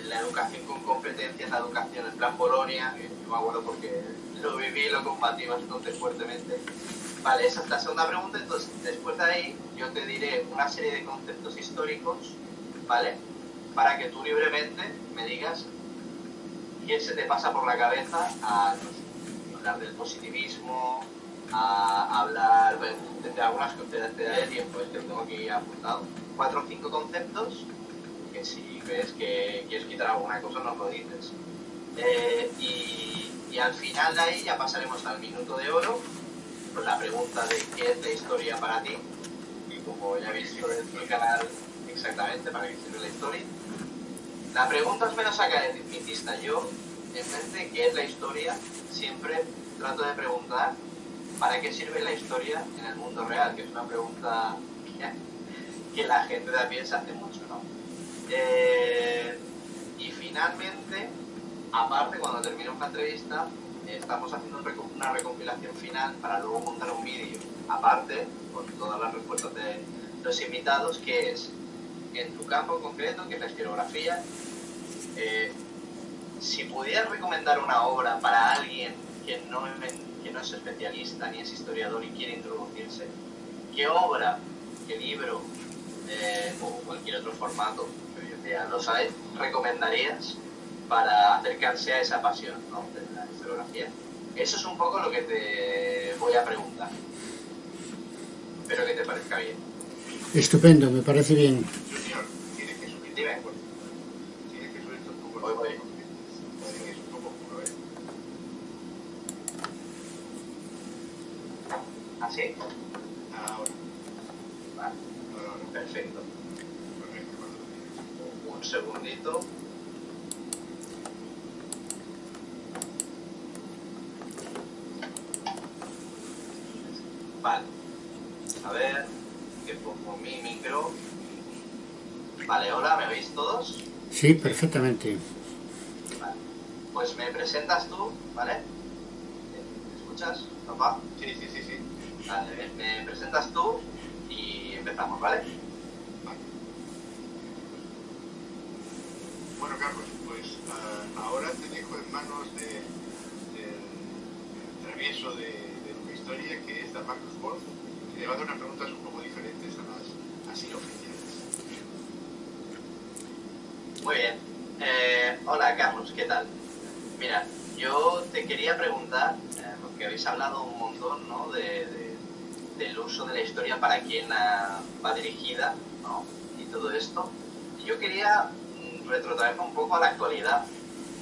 la educación con competencias, la educación en plan Polonia, que yo me acuerdo porque lo viví y lo combatí bastante fuertemente. Vale, esa es la segunda pregunta, entonces después de ahí yo te diré una serie de conceptos históricos, ¿vale? Para que tú libremente me digas qué se te pasa por la cabeza a hablar del positivismo, a hablar de, de algunas cosas te daré tiempo, es que tengo aquí apuntado. Cuatro o cinco conceptos que si ves que quieres quitar alguna cosa nos lo dices. Eh, y, y al final de ahí ya pasaremos al minuto de oro, con la pregunta de qué es la historia para ti, y como ya habéis visto en el canal exactamente para qué sirve la historia. La pregunta es menos academicista. Yo, en vez de qué es la historia, siempre trato de preguntar ¿para qué sirve la historia en el mundo real? Que es una pregunta que la gente pie se hace mucho, ¿no? Eh, y finalmente, aparte, cuando terminemos la entrevista, estamos haciendo una recompilación final para luego montar un vídeo, aparte, con todas las respuestas de los invitados, que es, en tu campo concreto, que es la historiografía, eh, si pudieras recomendar una obra para alguien que no, que no es especialista ni es historiador y quiere introducirse, ¿qué obra, qué libro eh, o cualquier otro formato que lo sabes, recomendarías para acercarse a esa pasión Eso es un poco lo que te voy a preguntar. Espero que te parezca bien. Estupendo, me parece bien. ¿Así? Ahora. Vale. Perfecto. Un segundito. Vale. A ver, que pongo mi micro. Vale, hola, ¿me oís todos? Sí, perfectamente. Vale. Pues me presentas tú, ¿vale? ¿Me escuchas, papá? Sí, sí, sí, sí. Vale, me presentas tú y empezamos, ¿vale? Bueno, Carlos, pues uh, ahora te dejo en manos del de, de travieso de, de historia, que es Marcus Wolf, le va a dar unas preguntas un poco diferentes a las así oficiales. Muy bien. Eh, hola, Carlos, ¿qué tal? Mira, yo te quería preguntar, eh, porque habéis hablado un montón ¿no? de, de del uso de la historia para quien va dirigida ¿no? y todo esto. Yo quería mm, retrotraerme un poco a la actualidad,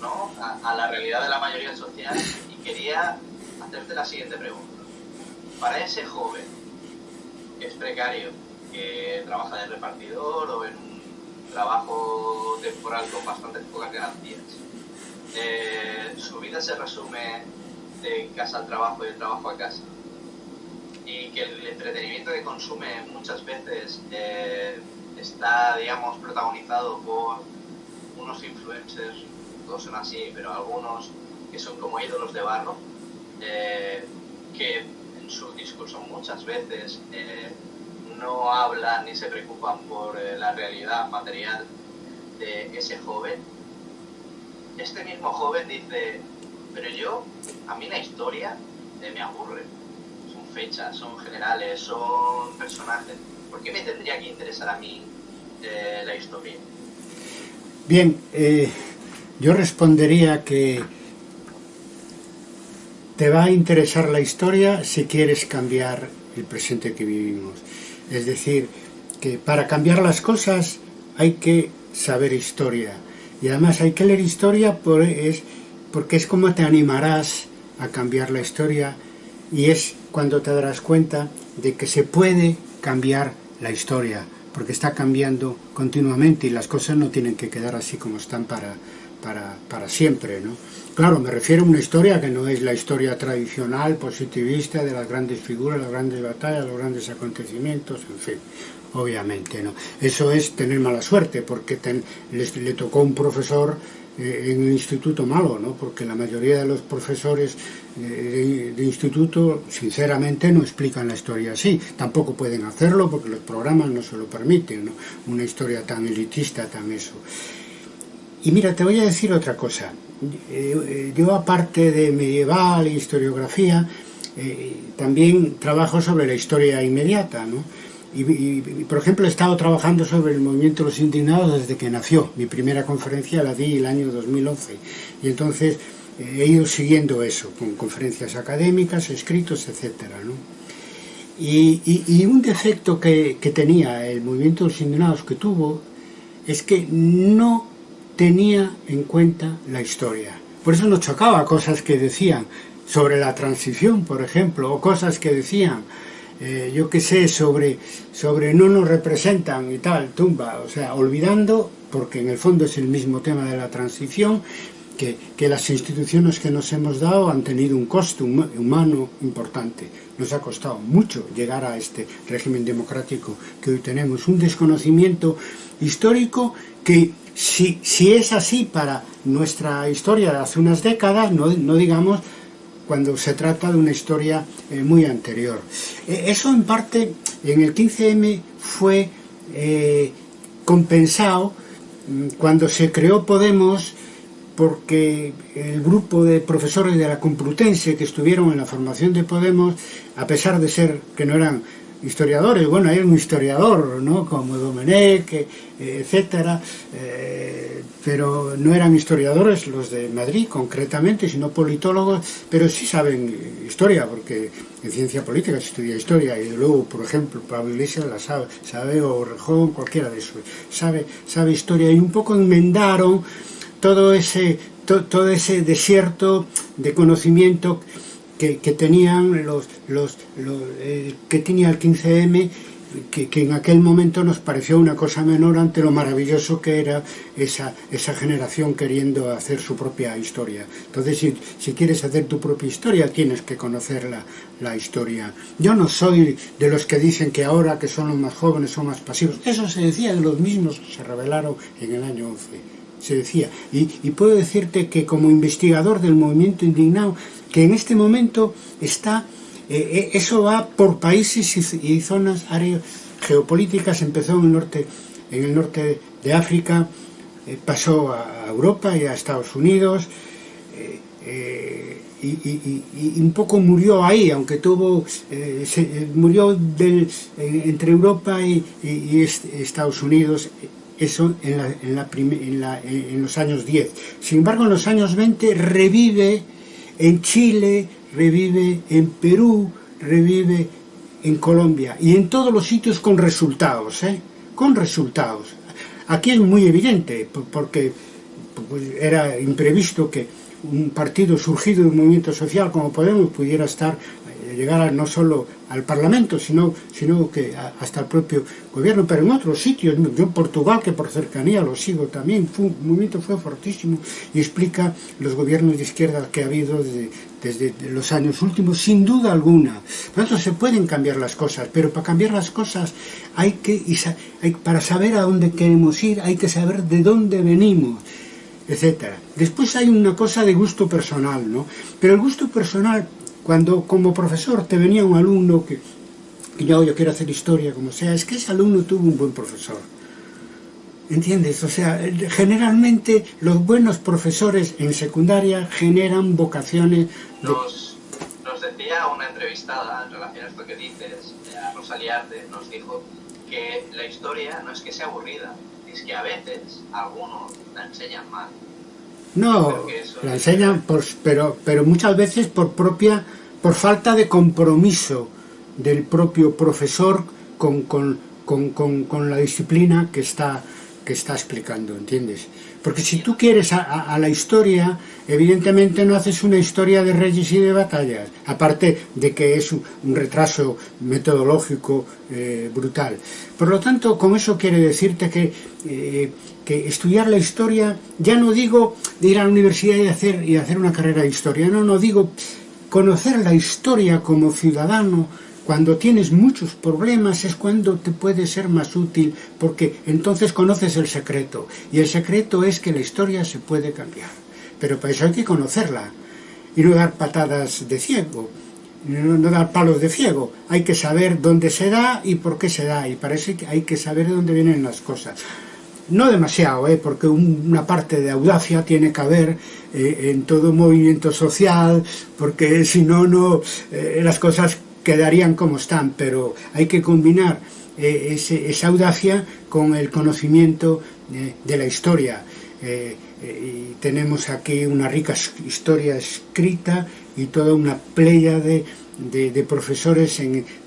¿no? a, a la realidad de la mayoría social y quería hacerte la siguiente pregunta. Para ese joven. Que es precario, que trabaja de repartidor o en un trabajo temporal con bastantes pocas garantías, eh, su vida se resume de casa al trabajo y de trabajo a casa. Y que el entretenimiento que consume muchas veces eh, está, digamos, protagonizado por unos influencers, todos son así, pero algunos que son como ídolos de barro, eh, que su discurso muchas veces eh, no hablan ni se preocupan por la realidad material de ese joven. Este mismo joven dice, pero yo, a mí la historia me aburre fechas, son generales, son personajes. ¿Por qué me tendría que interesar a mí eh, la historia? Bien, eh, yo respondería que te va a interesar la historia si quieres cambiar el presente que vivimos. Es decir, que para cambiar las cosas hay que saber historia. Y además hay que leer historia por, es, porque es como te animarás a cambiar la historia y es cuando te darás cuenta de que se puede cambiar la historia, porque está cambiando continuamente y las cosas no tienen que quedar así como están para, para, para siempre. ¿no? Claro, me refiero a una historia que no es la historia tradicional, positivista, de las grandes figuras, las grandes batallas, los grandes acontecimientos, en fin, obviamente. no Eso es tener mala suerte, porque les, le tocó un profesor eh, en un instituto malo, ¿no? porque la mayoría de los profesores de, de, instituto sinceramente no explican la historia así, tampoco pueden hacerlo porque los programas no se lo permiten, ¿no? una historia tan elitista, tan eso. Y mira, te voy a decir otra cosa, eh, Eh, eh, yo aparte de medieval, historiografía, eh, también trabajo sobre la historia inmediata, ¿no? Y, y, y, por ejemplo he estado trabajando sobre el movimiento de los indignados desde que nació. Mi primera conferencia la di el año 2011 y entonces eh, he ido siguiendo eso con conferencias académicas, escritos, etcétera, ¿no? y, y, un defecto que, que tenía el movimiento de los indignados que tuvo es que no tenía en cuenta la historia. Por eso nos chocaba cosas que decían sobre la transición, por ejemplo, o cosas que decían eh, yo qué sé, sobre, sobre no nos representan y tal, tumba, o sea, olvidando, porque en el fondo es el mismo tema de la transición, que, las instituciones que nos hemos dado han tenido un coste humano importante. Nos ha costado mucho llegar a este régimen democrático que hoy tenemos, un desconocimiento histórico que si, si es así para nuestra historia de hace unas décadas, no, no digamos cuando se trata de una historia eh, muy anterior. Eh, eso en parte en el 15M fue eh, compensado mm, cuando se creó Podemos porque el grupo de profesores de la Complutense que estuvieron en la formación de Podemos, a pesar de ser que no eran historiadores, bueno, hay un historiador, ¿no? Como Domenech, eh, etcétera, eh, pero no eran historiadores los de Madrid concretamente, sino politólogos, pero sí saben historia, porque en ciencia política se estudia historia, y luego, por ejemplo, Pablo Iglesias la sabe, sabe o Rejón, cualquiera de esos, sabe, sabe historia, y un poco enmendaron todo ese, to, todo ese desierto de conocimiento que, que tenían los, los, eh, que tenía el 15M que, que, en aquel momento nos pareció una cosa menor ante lo maravilloso que era esa, esa generación queriendo hacer su propia historia. Entonces, si, si quieres hacer tu propia historia, tienes que conocer la, la, historia. Yo no soy de los que dicen que ahora que son los más jóvenes son más pasivos. Eso se decía de los mismos que se rebelaron en el año 11. se decía. Y, y, puedo decirte que como investigador del movimiento indignado, que en este momento está, eh, eh, eso va por países y, y, zonas áreas geopolíticas, empezó en el norte, en el norte de África, eh, pasó a Europa y a Estados Unidos, eh, eh y, y, un poco murió ahí, aunque tuvo, eh, se, murió del, entre Europa y, Estados Unidos, eso en, la, en, la en, los años 10. Sin embargo, en los años 20 revive en Chile, revive en Perú, revive en Colombia y en todos los sitios con resultados, ¿eh? con resultados. Aquí es muy evidente porque pues, era imprevisto que un partido surgido de un movimiento social como Podemos pudiera estar llegar no solo al Parlamento, sino, sino que hasta el propio gobierno, pero en otros sitios, yo en Portugal, que por cercanía lo sigo también, fue, un movimiento fue fortísimo y explica los gobiernos de izquierda que ha habido desde, desde los años últimos, sin duda alguna. Por tanto, se pueden cambiar las cosas, pero para cambiar las cosas hay que, hay, para saber a dónde queremos ir, hay que saber de dónde venimos etcétera. Después hay una cosa de gusto personal, ¿no? Pero el gusto personal cuando como profesor te venía un alumno que, que yo, quiero hacer historia, como sea, es que ese alumno tuvo un buen profesor. ¿Entiendes? O sea, generalmente los buenos profesores en secundaria generan vocaciones... De... Nos, nos decía una entrevistada en relación a esto que dices, a Rosalía Arte, nos dijo que la historia no es que sea aburrida, es que a veces algunos la enseñan mal. No, la enseñan, pero, pero muchas veces por propia, por falta de compromiso del propio profesor con, con, con, con, la disciplina que está, que está explicando, ¿entiendes? Porque si tú quieres a, la historia, evidentemente no haces una historia de reyes y de batallas, aparte de que es un, un retraso metodológico eh, brutal. Por lo tanto, con eso quiere decirte que, eh, que estudiar la historia, ya no digo de ir a la universidad y hacer, y hacer una carrera de historia, no, no digo conocer la historia como ciudadano, cuando tienes muchos problemas es cuando te puede ser más útil, porque entonces conoces el secreto. Y el secreto es que la historia se puede cambiar. Pero para eso hay que conocerla. Y no dar patadas de ciego, no, dar palos de ciego. Hay que saber dónde se da y por qué se da. Y parece que hay que saber de dónde vienen las cosas. No demasiado, ¿eh? porque un, una parte de audacia tiene que haber eh, en todo movimiento social, porque si no, no eh, las cosas quedarían como están, pero hay que combinar eh, ese, esa audacia con el conocimiento de la historia. Y tenemos aquí una rica historia escrita y toda una playa de, de, profesores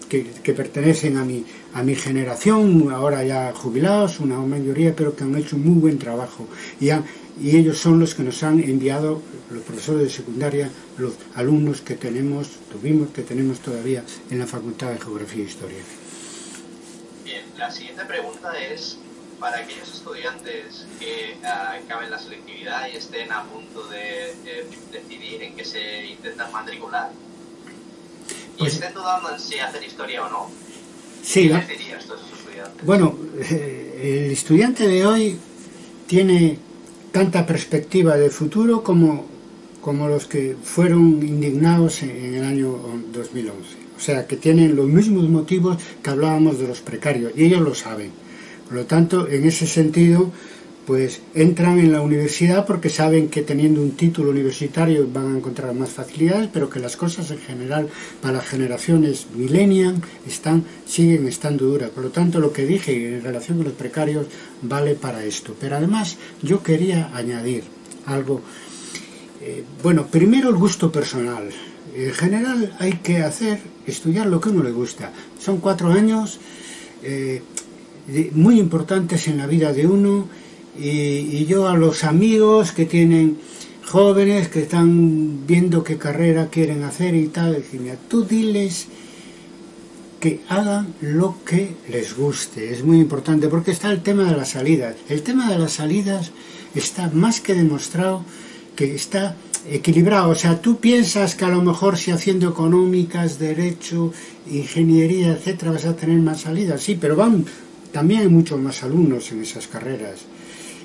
que, que, pertenecen a mi, a mi generación, ahora ya jubilados, una mayoría, pero que han hecho un muy buen trabajo. Y han, y ellos son los que nos han enviado, los profesores de secundaria, los alumnos que tenemos, tuvimos, que tenemos todavía en la Facultad de Geografía e Historia. Bien, la siguiente pregunta es, para aquellos estudiantes que acaben la selectividad y estén a punto de, de decidir en qué se intentan matricular y pues, estén dudando en si hacer historia o no, sí, ¿qué les dirías a esos estudiantes? Bueno, eh, el estudiante de hoy tiene tanta perspectiva de futuro como, como los que fueron indignados en, en el año 2011. O sea, que tienen los mismos motivos que hablábamos de los precarios, y ellos lo saben. Por lo tanto, en ese sentido, pues entran en la universidad porque saben que teniendo un título universitario van a encontrar más facilidades, pero que las cosas en general para las generaciones millennial están, siguen estando duras. Por lo tanto, lo que dije en relación con los precarios vale para esto. Pero además yo quería añadir algo. Eh, bueno, primero el gusto personal. En general hay que hacer, estudiar lo que uno le gusta. Son cuatro años eh, muy importantes en la vida de uno y, y, yo a los amigos que tienen jóvenes que están viendo qué carrera quieren hacer y tal, mira, tú diles que hagan lo que les guste, es muy importante porque está el tema de las salidas. El tema de las salidas está más que demostrado que está equilibrado, o sea, tú piensas que a lo mejor si haciendo económicas, derecho, ingeniería, etcétera, vas a tener más salidas, sí, pero van, también hay muchos más alumnos en esas carreras.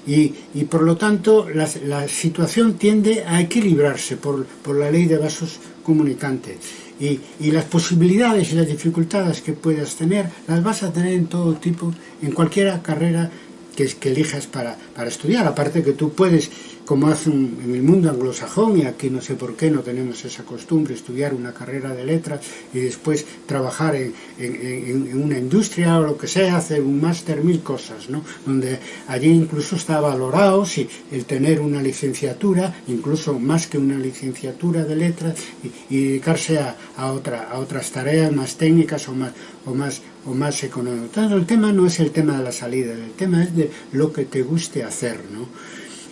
y, y por lo tanto la, la, situación tiende a equilibrarse por, por la ley de vasos comunicantes. Y, y, las posibilidades y las dificultades que puedas tener las vas a tener en todo tipo, en cualquier carrera que, que elijas para, para estudiar. Aparte que tú puedes como hacen en el mundo anglosajón, y aquí no sé por qué no tenemos esa costumbre, estudiar una carrera de letras y después trabajar en, en, una industria o lo que sea, hacer un máster, mil cosas, ¿no? Donde allí incluso está valorado si el tener una licenciatura, incluso más que una licenciatura de letras, y, y dedicarse a, a, otra, a otras tareas más técnicas o más, o más, o más económicas. Entonces, el tema no es el tema de la salida, el tema es de lo que te guste hacer, ¿no?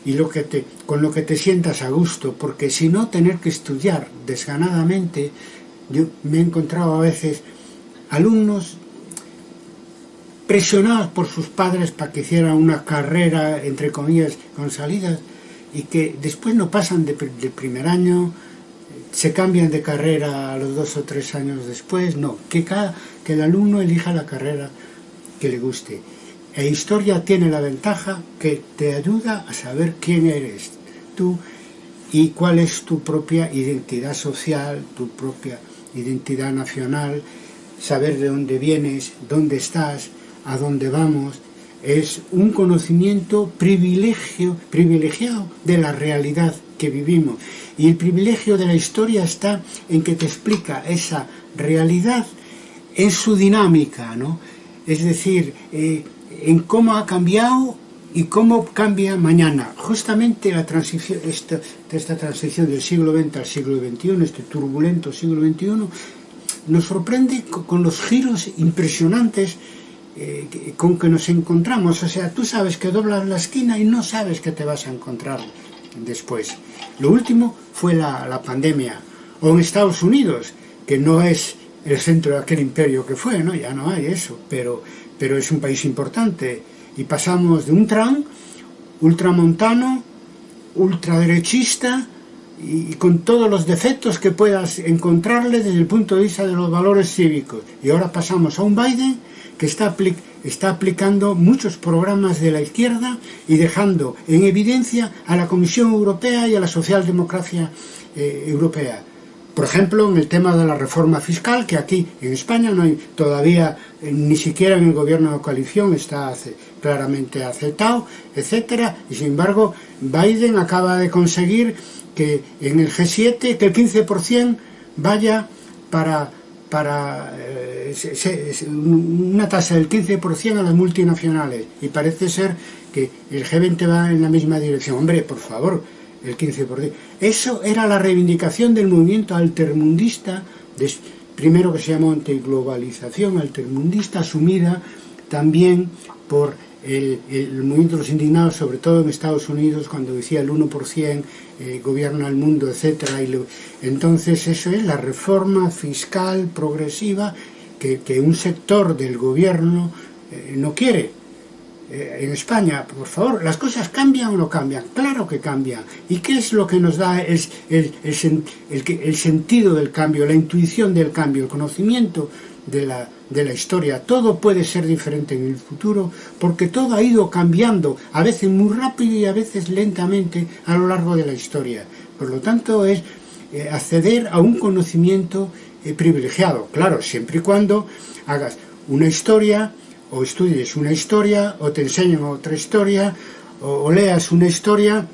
y lo que te, con lo que te sientas a gusto, porque si no tener que estudiar desganadamente, yo me he encontrado a veces alumnos presionados por sus padres para que hicieran una carrera, entre comillas, con salidas, y que después no pasan de, de primer año, se cambian de carrera a los dos o tres años después, no, que, cada, que el alumno elija la carrera que le guste. E historia tiene la ventaja que te ayuda a saber quién eres tú y cuál es tu propia identidad social, tu propia identidad nacional, saber de dónde vienes, dónde estás, a dónde vamos, es un conocimiento privilegio, privilegiado de la realidad que vivimos. Y el privilegio de la historia está en que te explica esa realidad en su dinámica, ¿no? Es decir, eh, en cómo ha cambiado y cómo cambia mañana. Justamente la transición, esta, esta transición del siglo XX al siglo XXI, este turbulento siglo XXI, nos sorprende con los giros impresionantes eh, con que nos encontramos. O sea, tú sabes que doblas la esquina y no sabes que te vas a encontrar después. Lo último fue la, la pandemia. O en Estados Unidos, que no es el centro de aquel imperio que fue, ¿no? Ya no hay eso, pero pero es un país importante. Y pasamos de un Trump ultramontano, ultraderechista, y, con todos los defectos que puedas encontrarle desde el punto de vista de los valores cívicos. Y ahora pasamos a un Biden que está, apli está aplicando muchos programas de la izquierda y dejando en evidencia a la Comisión Europea y a la socialdemocracia eh, europea. Por ejemplo, en el tema de la reforma fiscal, que aquí en España no hay todavía, eh, ni siquiera en el gobierno de coalición está claramente aceptado, etcétera, y sin embargo Biden acaba de conseguir que en el G7 que el 15% vaya para, para eh, una tasa del 15% a las multinacionales y parece ser que el G20 va en la misma dirección. Hombre, por favor, el 15%. Eso era la reivindicación del movimiento altermundista, primero que se llamó antiglobalización altermundista, asumida también por el, el, movimiento de los indignados, sobre todo en Estados Unidos, cuando decía el 1% eh, gobierna el mundo, etc. entonces eso es la reforma fiscal progresiva que, que un sector del gobierno eh, no quiere eh, en España, por favor, ¿las cosas cambian o no cambian? Claro que cambian. ¿Y qué es lo que nos da el, el, el, sentido del cambio, la intuición del cambio, el conocimiento de la, de la historia? Todo puede ser diferente en el futuro porque todo ha ido cambiando, a veces muy rápido y a veces lentamente a lo largo de la historia. Por lo tanto, es eh, acceder a un conocimiento eh, privilegiado, claro, siempre y cuando hagas una historia o estudies una historia, o te enseñan otra historia, o, o leas una historia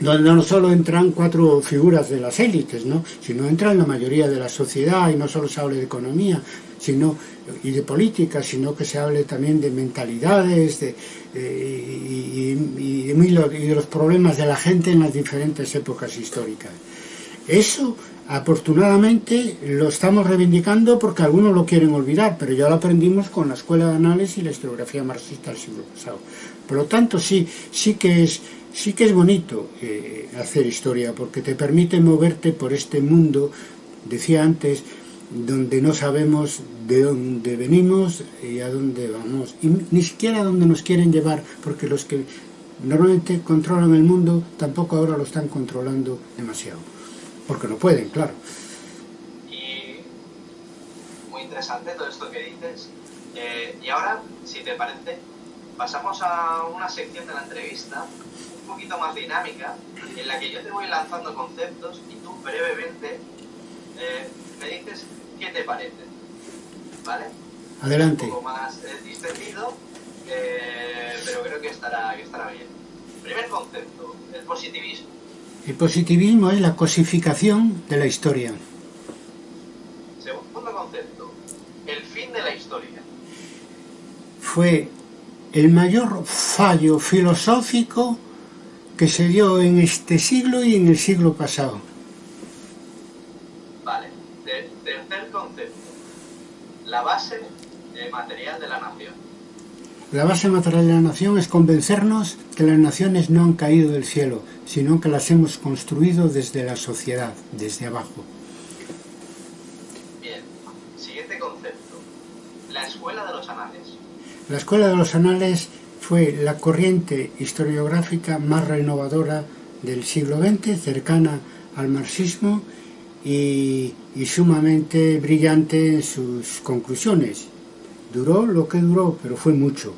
donde no solo entran cuatro figuras de las élites, ¿no? sino entran la mayoría de la sociedad y no solo se hable de economía sino, y de política, sino que se hable también de mentalidades de, de, y, y, y, de los problemas de la gente en las diferentes épocas históricas. Eso, afortunadamente, lo estamos reivindicando porque algunos lo quieren olvidar, pero ya lo aprendimos con la Escuela de Análisis y la Historiografía Marxista del siglo pasado. Por lo tanto, sí, sí que es sí que es bonito eh, hacer historia porque te permite moverte por este mundo, decía antes, donde no sabemos de dónde venimos y a dónde vamos, y ni siquiera a dónde nos quieren llevar, porque los que normalmente controlan el mundo tampoco ahora lo están controlando demasiado porque no pueden, claro. Y muy interesante todo esto que dices. Eh, y ahora, si te parece, pasamos a una sección de la entrevista un poquito más dinámica, en la que yo te voy lanzando conceptos y tú brevemente eh, me dices qué te parece. ¿Vale? Adelante. Un poco más eh, distendido, eh, pero creo que estará, que estará bien. Primer concepto, el positivismo. El positivismo es la cosificación de la historia. Segundo concepto, el fin de la historia. Fue el mayor fallo filosófico que se dio en este siglo y en el siglo pasado. Vale. tercer concepto, la base material de la nación. La base material de la nación es convencernos que las naciones no han caído del cielo, sino que las hemos construido desde la sociedad, desde abajo. Bien, siguiente concepto, la escuela de los anales. La escuela de los anales fue la corriente historiográfica más renovadora del siglo XX, cercana al marxismo y, y sumamente brillante en sus conclusiones Duró lo que duró, pero fue mucho,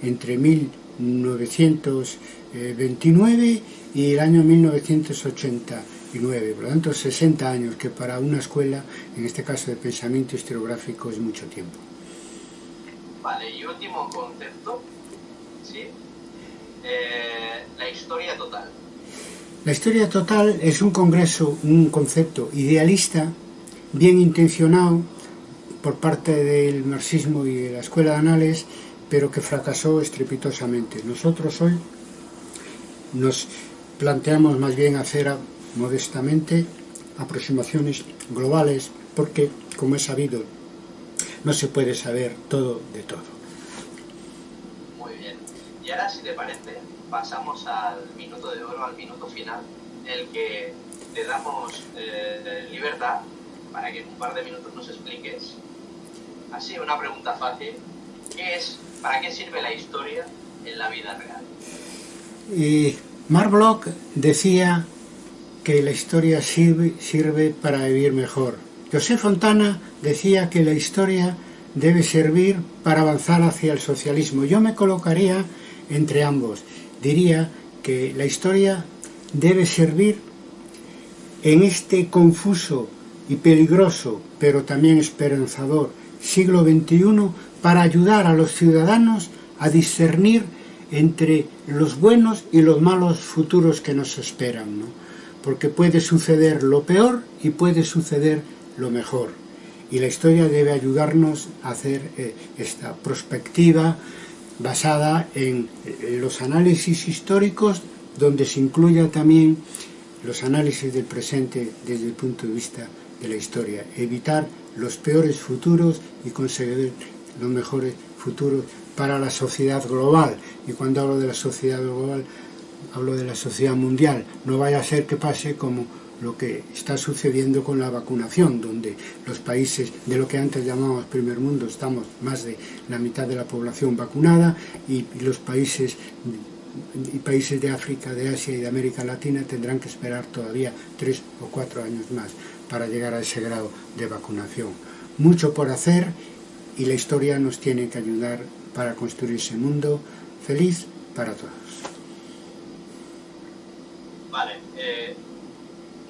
entre 1929 y el año 1989, por lo tanto 60 años, que para una escuela, en este caso de pensamiento historiográfico, es mucho tiempo. Vale, y último concepto, ¿sí? Eh, la historia total. La historia total es un congreso, un concepto idealista, bien intencionado, por parte del marxismo y de la escuela de anales, pero que fracasó estrepitosamente. Nosotros hoy nos planteamos más bien hacer modestamente aproximaciones globales, porque, como es sabido, no se puede saber todo de todo. Muy bien. Y ahora, si te parece, pasamos al minuto de oro, al minuto final, en el que te damos eh, libertad para que en un par de minutos nos expliques Así, una pregunta fácil. ¿Qué es, ¿Para qué sirve la historia en la vida real? Y Mark Bloch decía que la historia sirve, sirve para vivir mejor. José Fontana decía que la historia debe servir para avanzar hacia el socialismo. Yo me colocaría entre ambos. Diría que la historia debe servir en este confuso y peligroso, pero también esperanzador siglo XXI para ayudar a los ciudadanos a discernir entre los buenos y los malos futuros que nos esperan, ¿no? porque puede suceder lo peor y puede suceder lo mejor. Y la historia debe ayudarnos a hacer eh, esta perspectiva basada en eh, los análisis históricos, donde se incluya también los análisis del presente desde el punto de vista de la historia, evitar los peores futuros y conseguir los mejores futuros para la sociedad global. Y cuando hablo de la sociedad global, hablo de la sociedad mundial. No vaya a ser que pase como lo que está sucediendo con la vacunación, donde los países de lo que antes llamábamos primer mundo estamos más de la mitad de la población vacunada y, los países países de África, de Asia y de América Latina tendrán que esperar todavía tres o cuatro años más para llegar a ese grado de vacunación. Mucho por hacer y la historia nos tiene que ayudar para construir ese mundo feliz para todos. Vale, eh,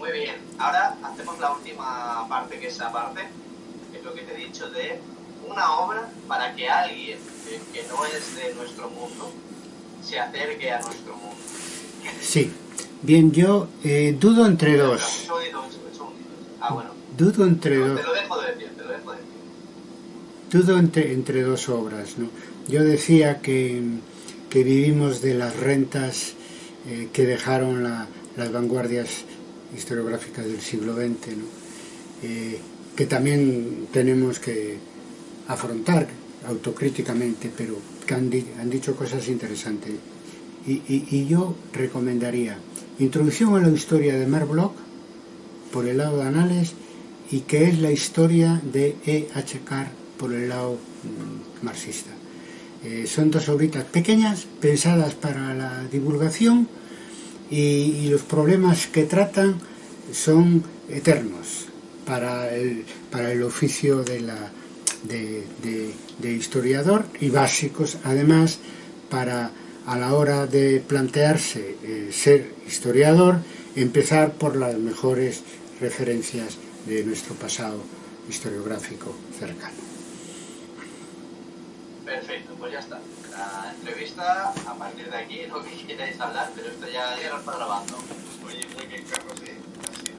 muy bien. Ahora hacemos la última parte, que es esa parte, que es lo que te he dicho, de una obra para que alguien que no es de nuestro mundo se acerque a nuestro mundo. Sí. Bien, yo eh, dudo entre dos. Ah, bueno. Dudo entre dos. Te lo dejo de decir, te lo dejo de decir. Dudo entre, entre dos obras, ¿no? Yo decía que, que vivimos de las rentas eh, que dejaron las vanguardias historiográfica del siglo XX, ¿no? eh, que también tenemos que afrontar autocríticamente, pero que han, di han dicho cosas interesantes. Y, y, y, yo recomendaría Introducción a la historia de Merbloch, por el lado de Anales, y que es la historia de E. H. Carr por el lado mm, marxista. Eh, son dos obritas pequeñas pensadas para la divulgación y, los problemas que tratan son eternos para el, para el oficio de, la, de, historiador y básicos además para a la hora de plantearse eh, ser historiador empezar por las mejores referencias de nuestro pasado historiográfico cercano. Perfecto, pues ya está. La entrevista, a partir de aquí, lo que queráis hablar, pero esto ya, ya lo está grabando. Oye, muy bien, Carlos, ¿eh?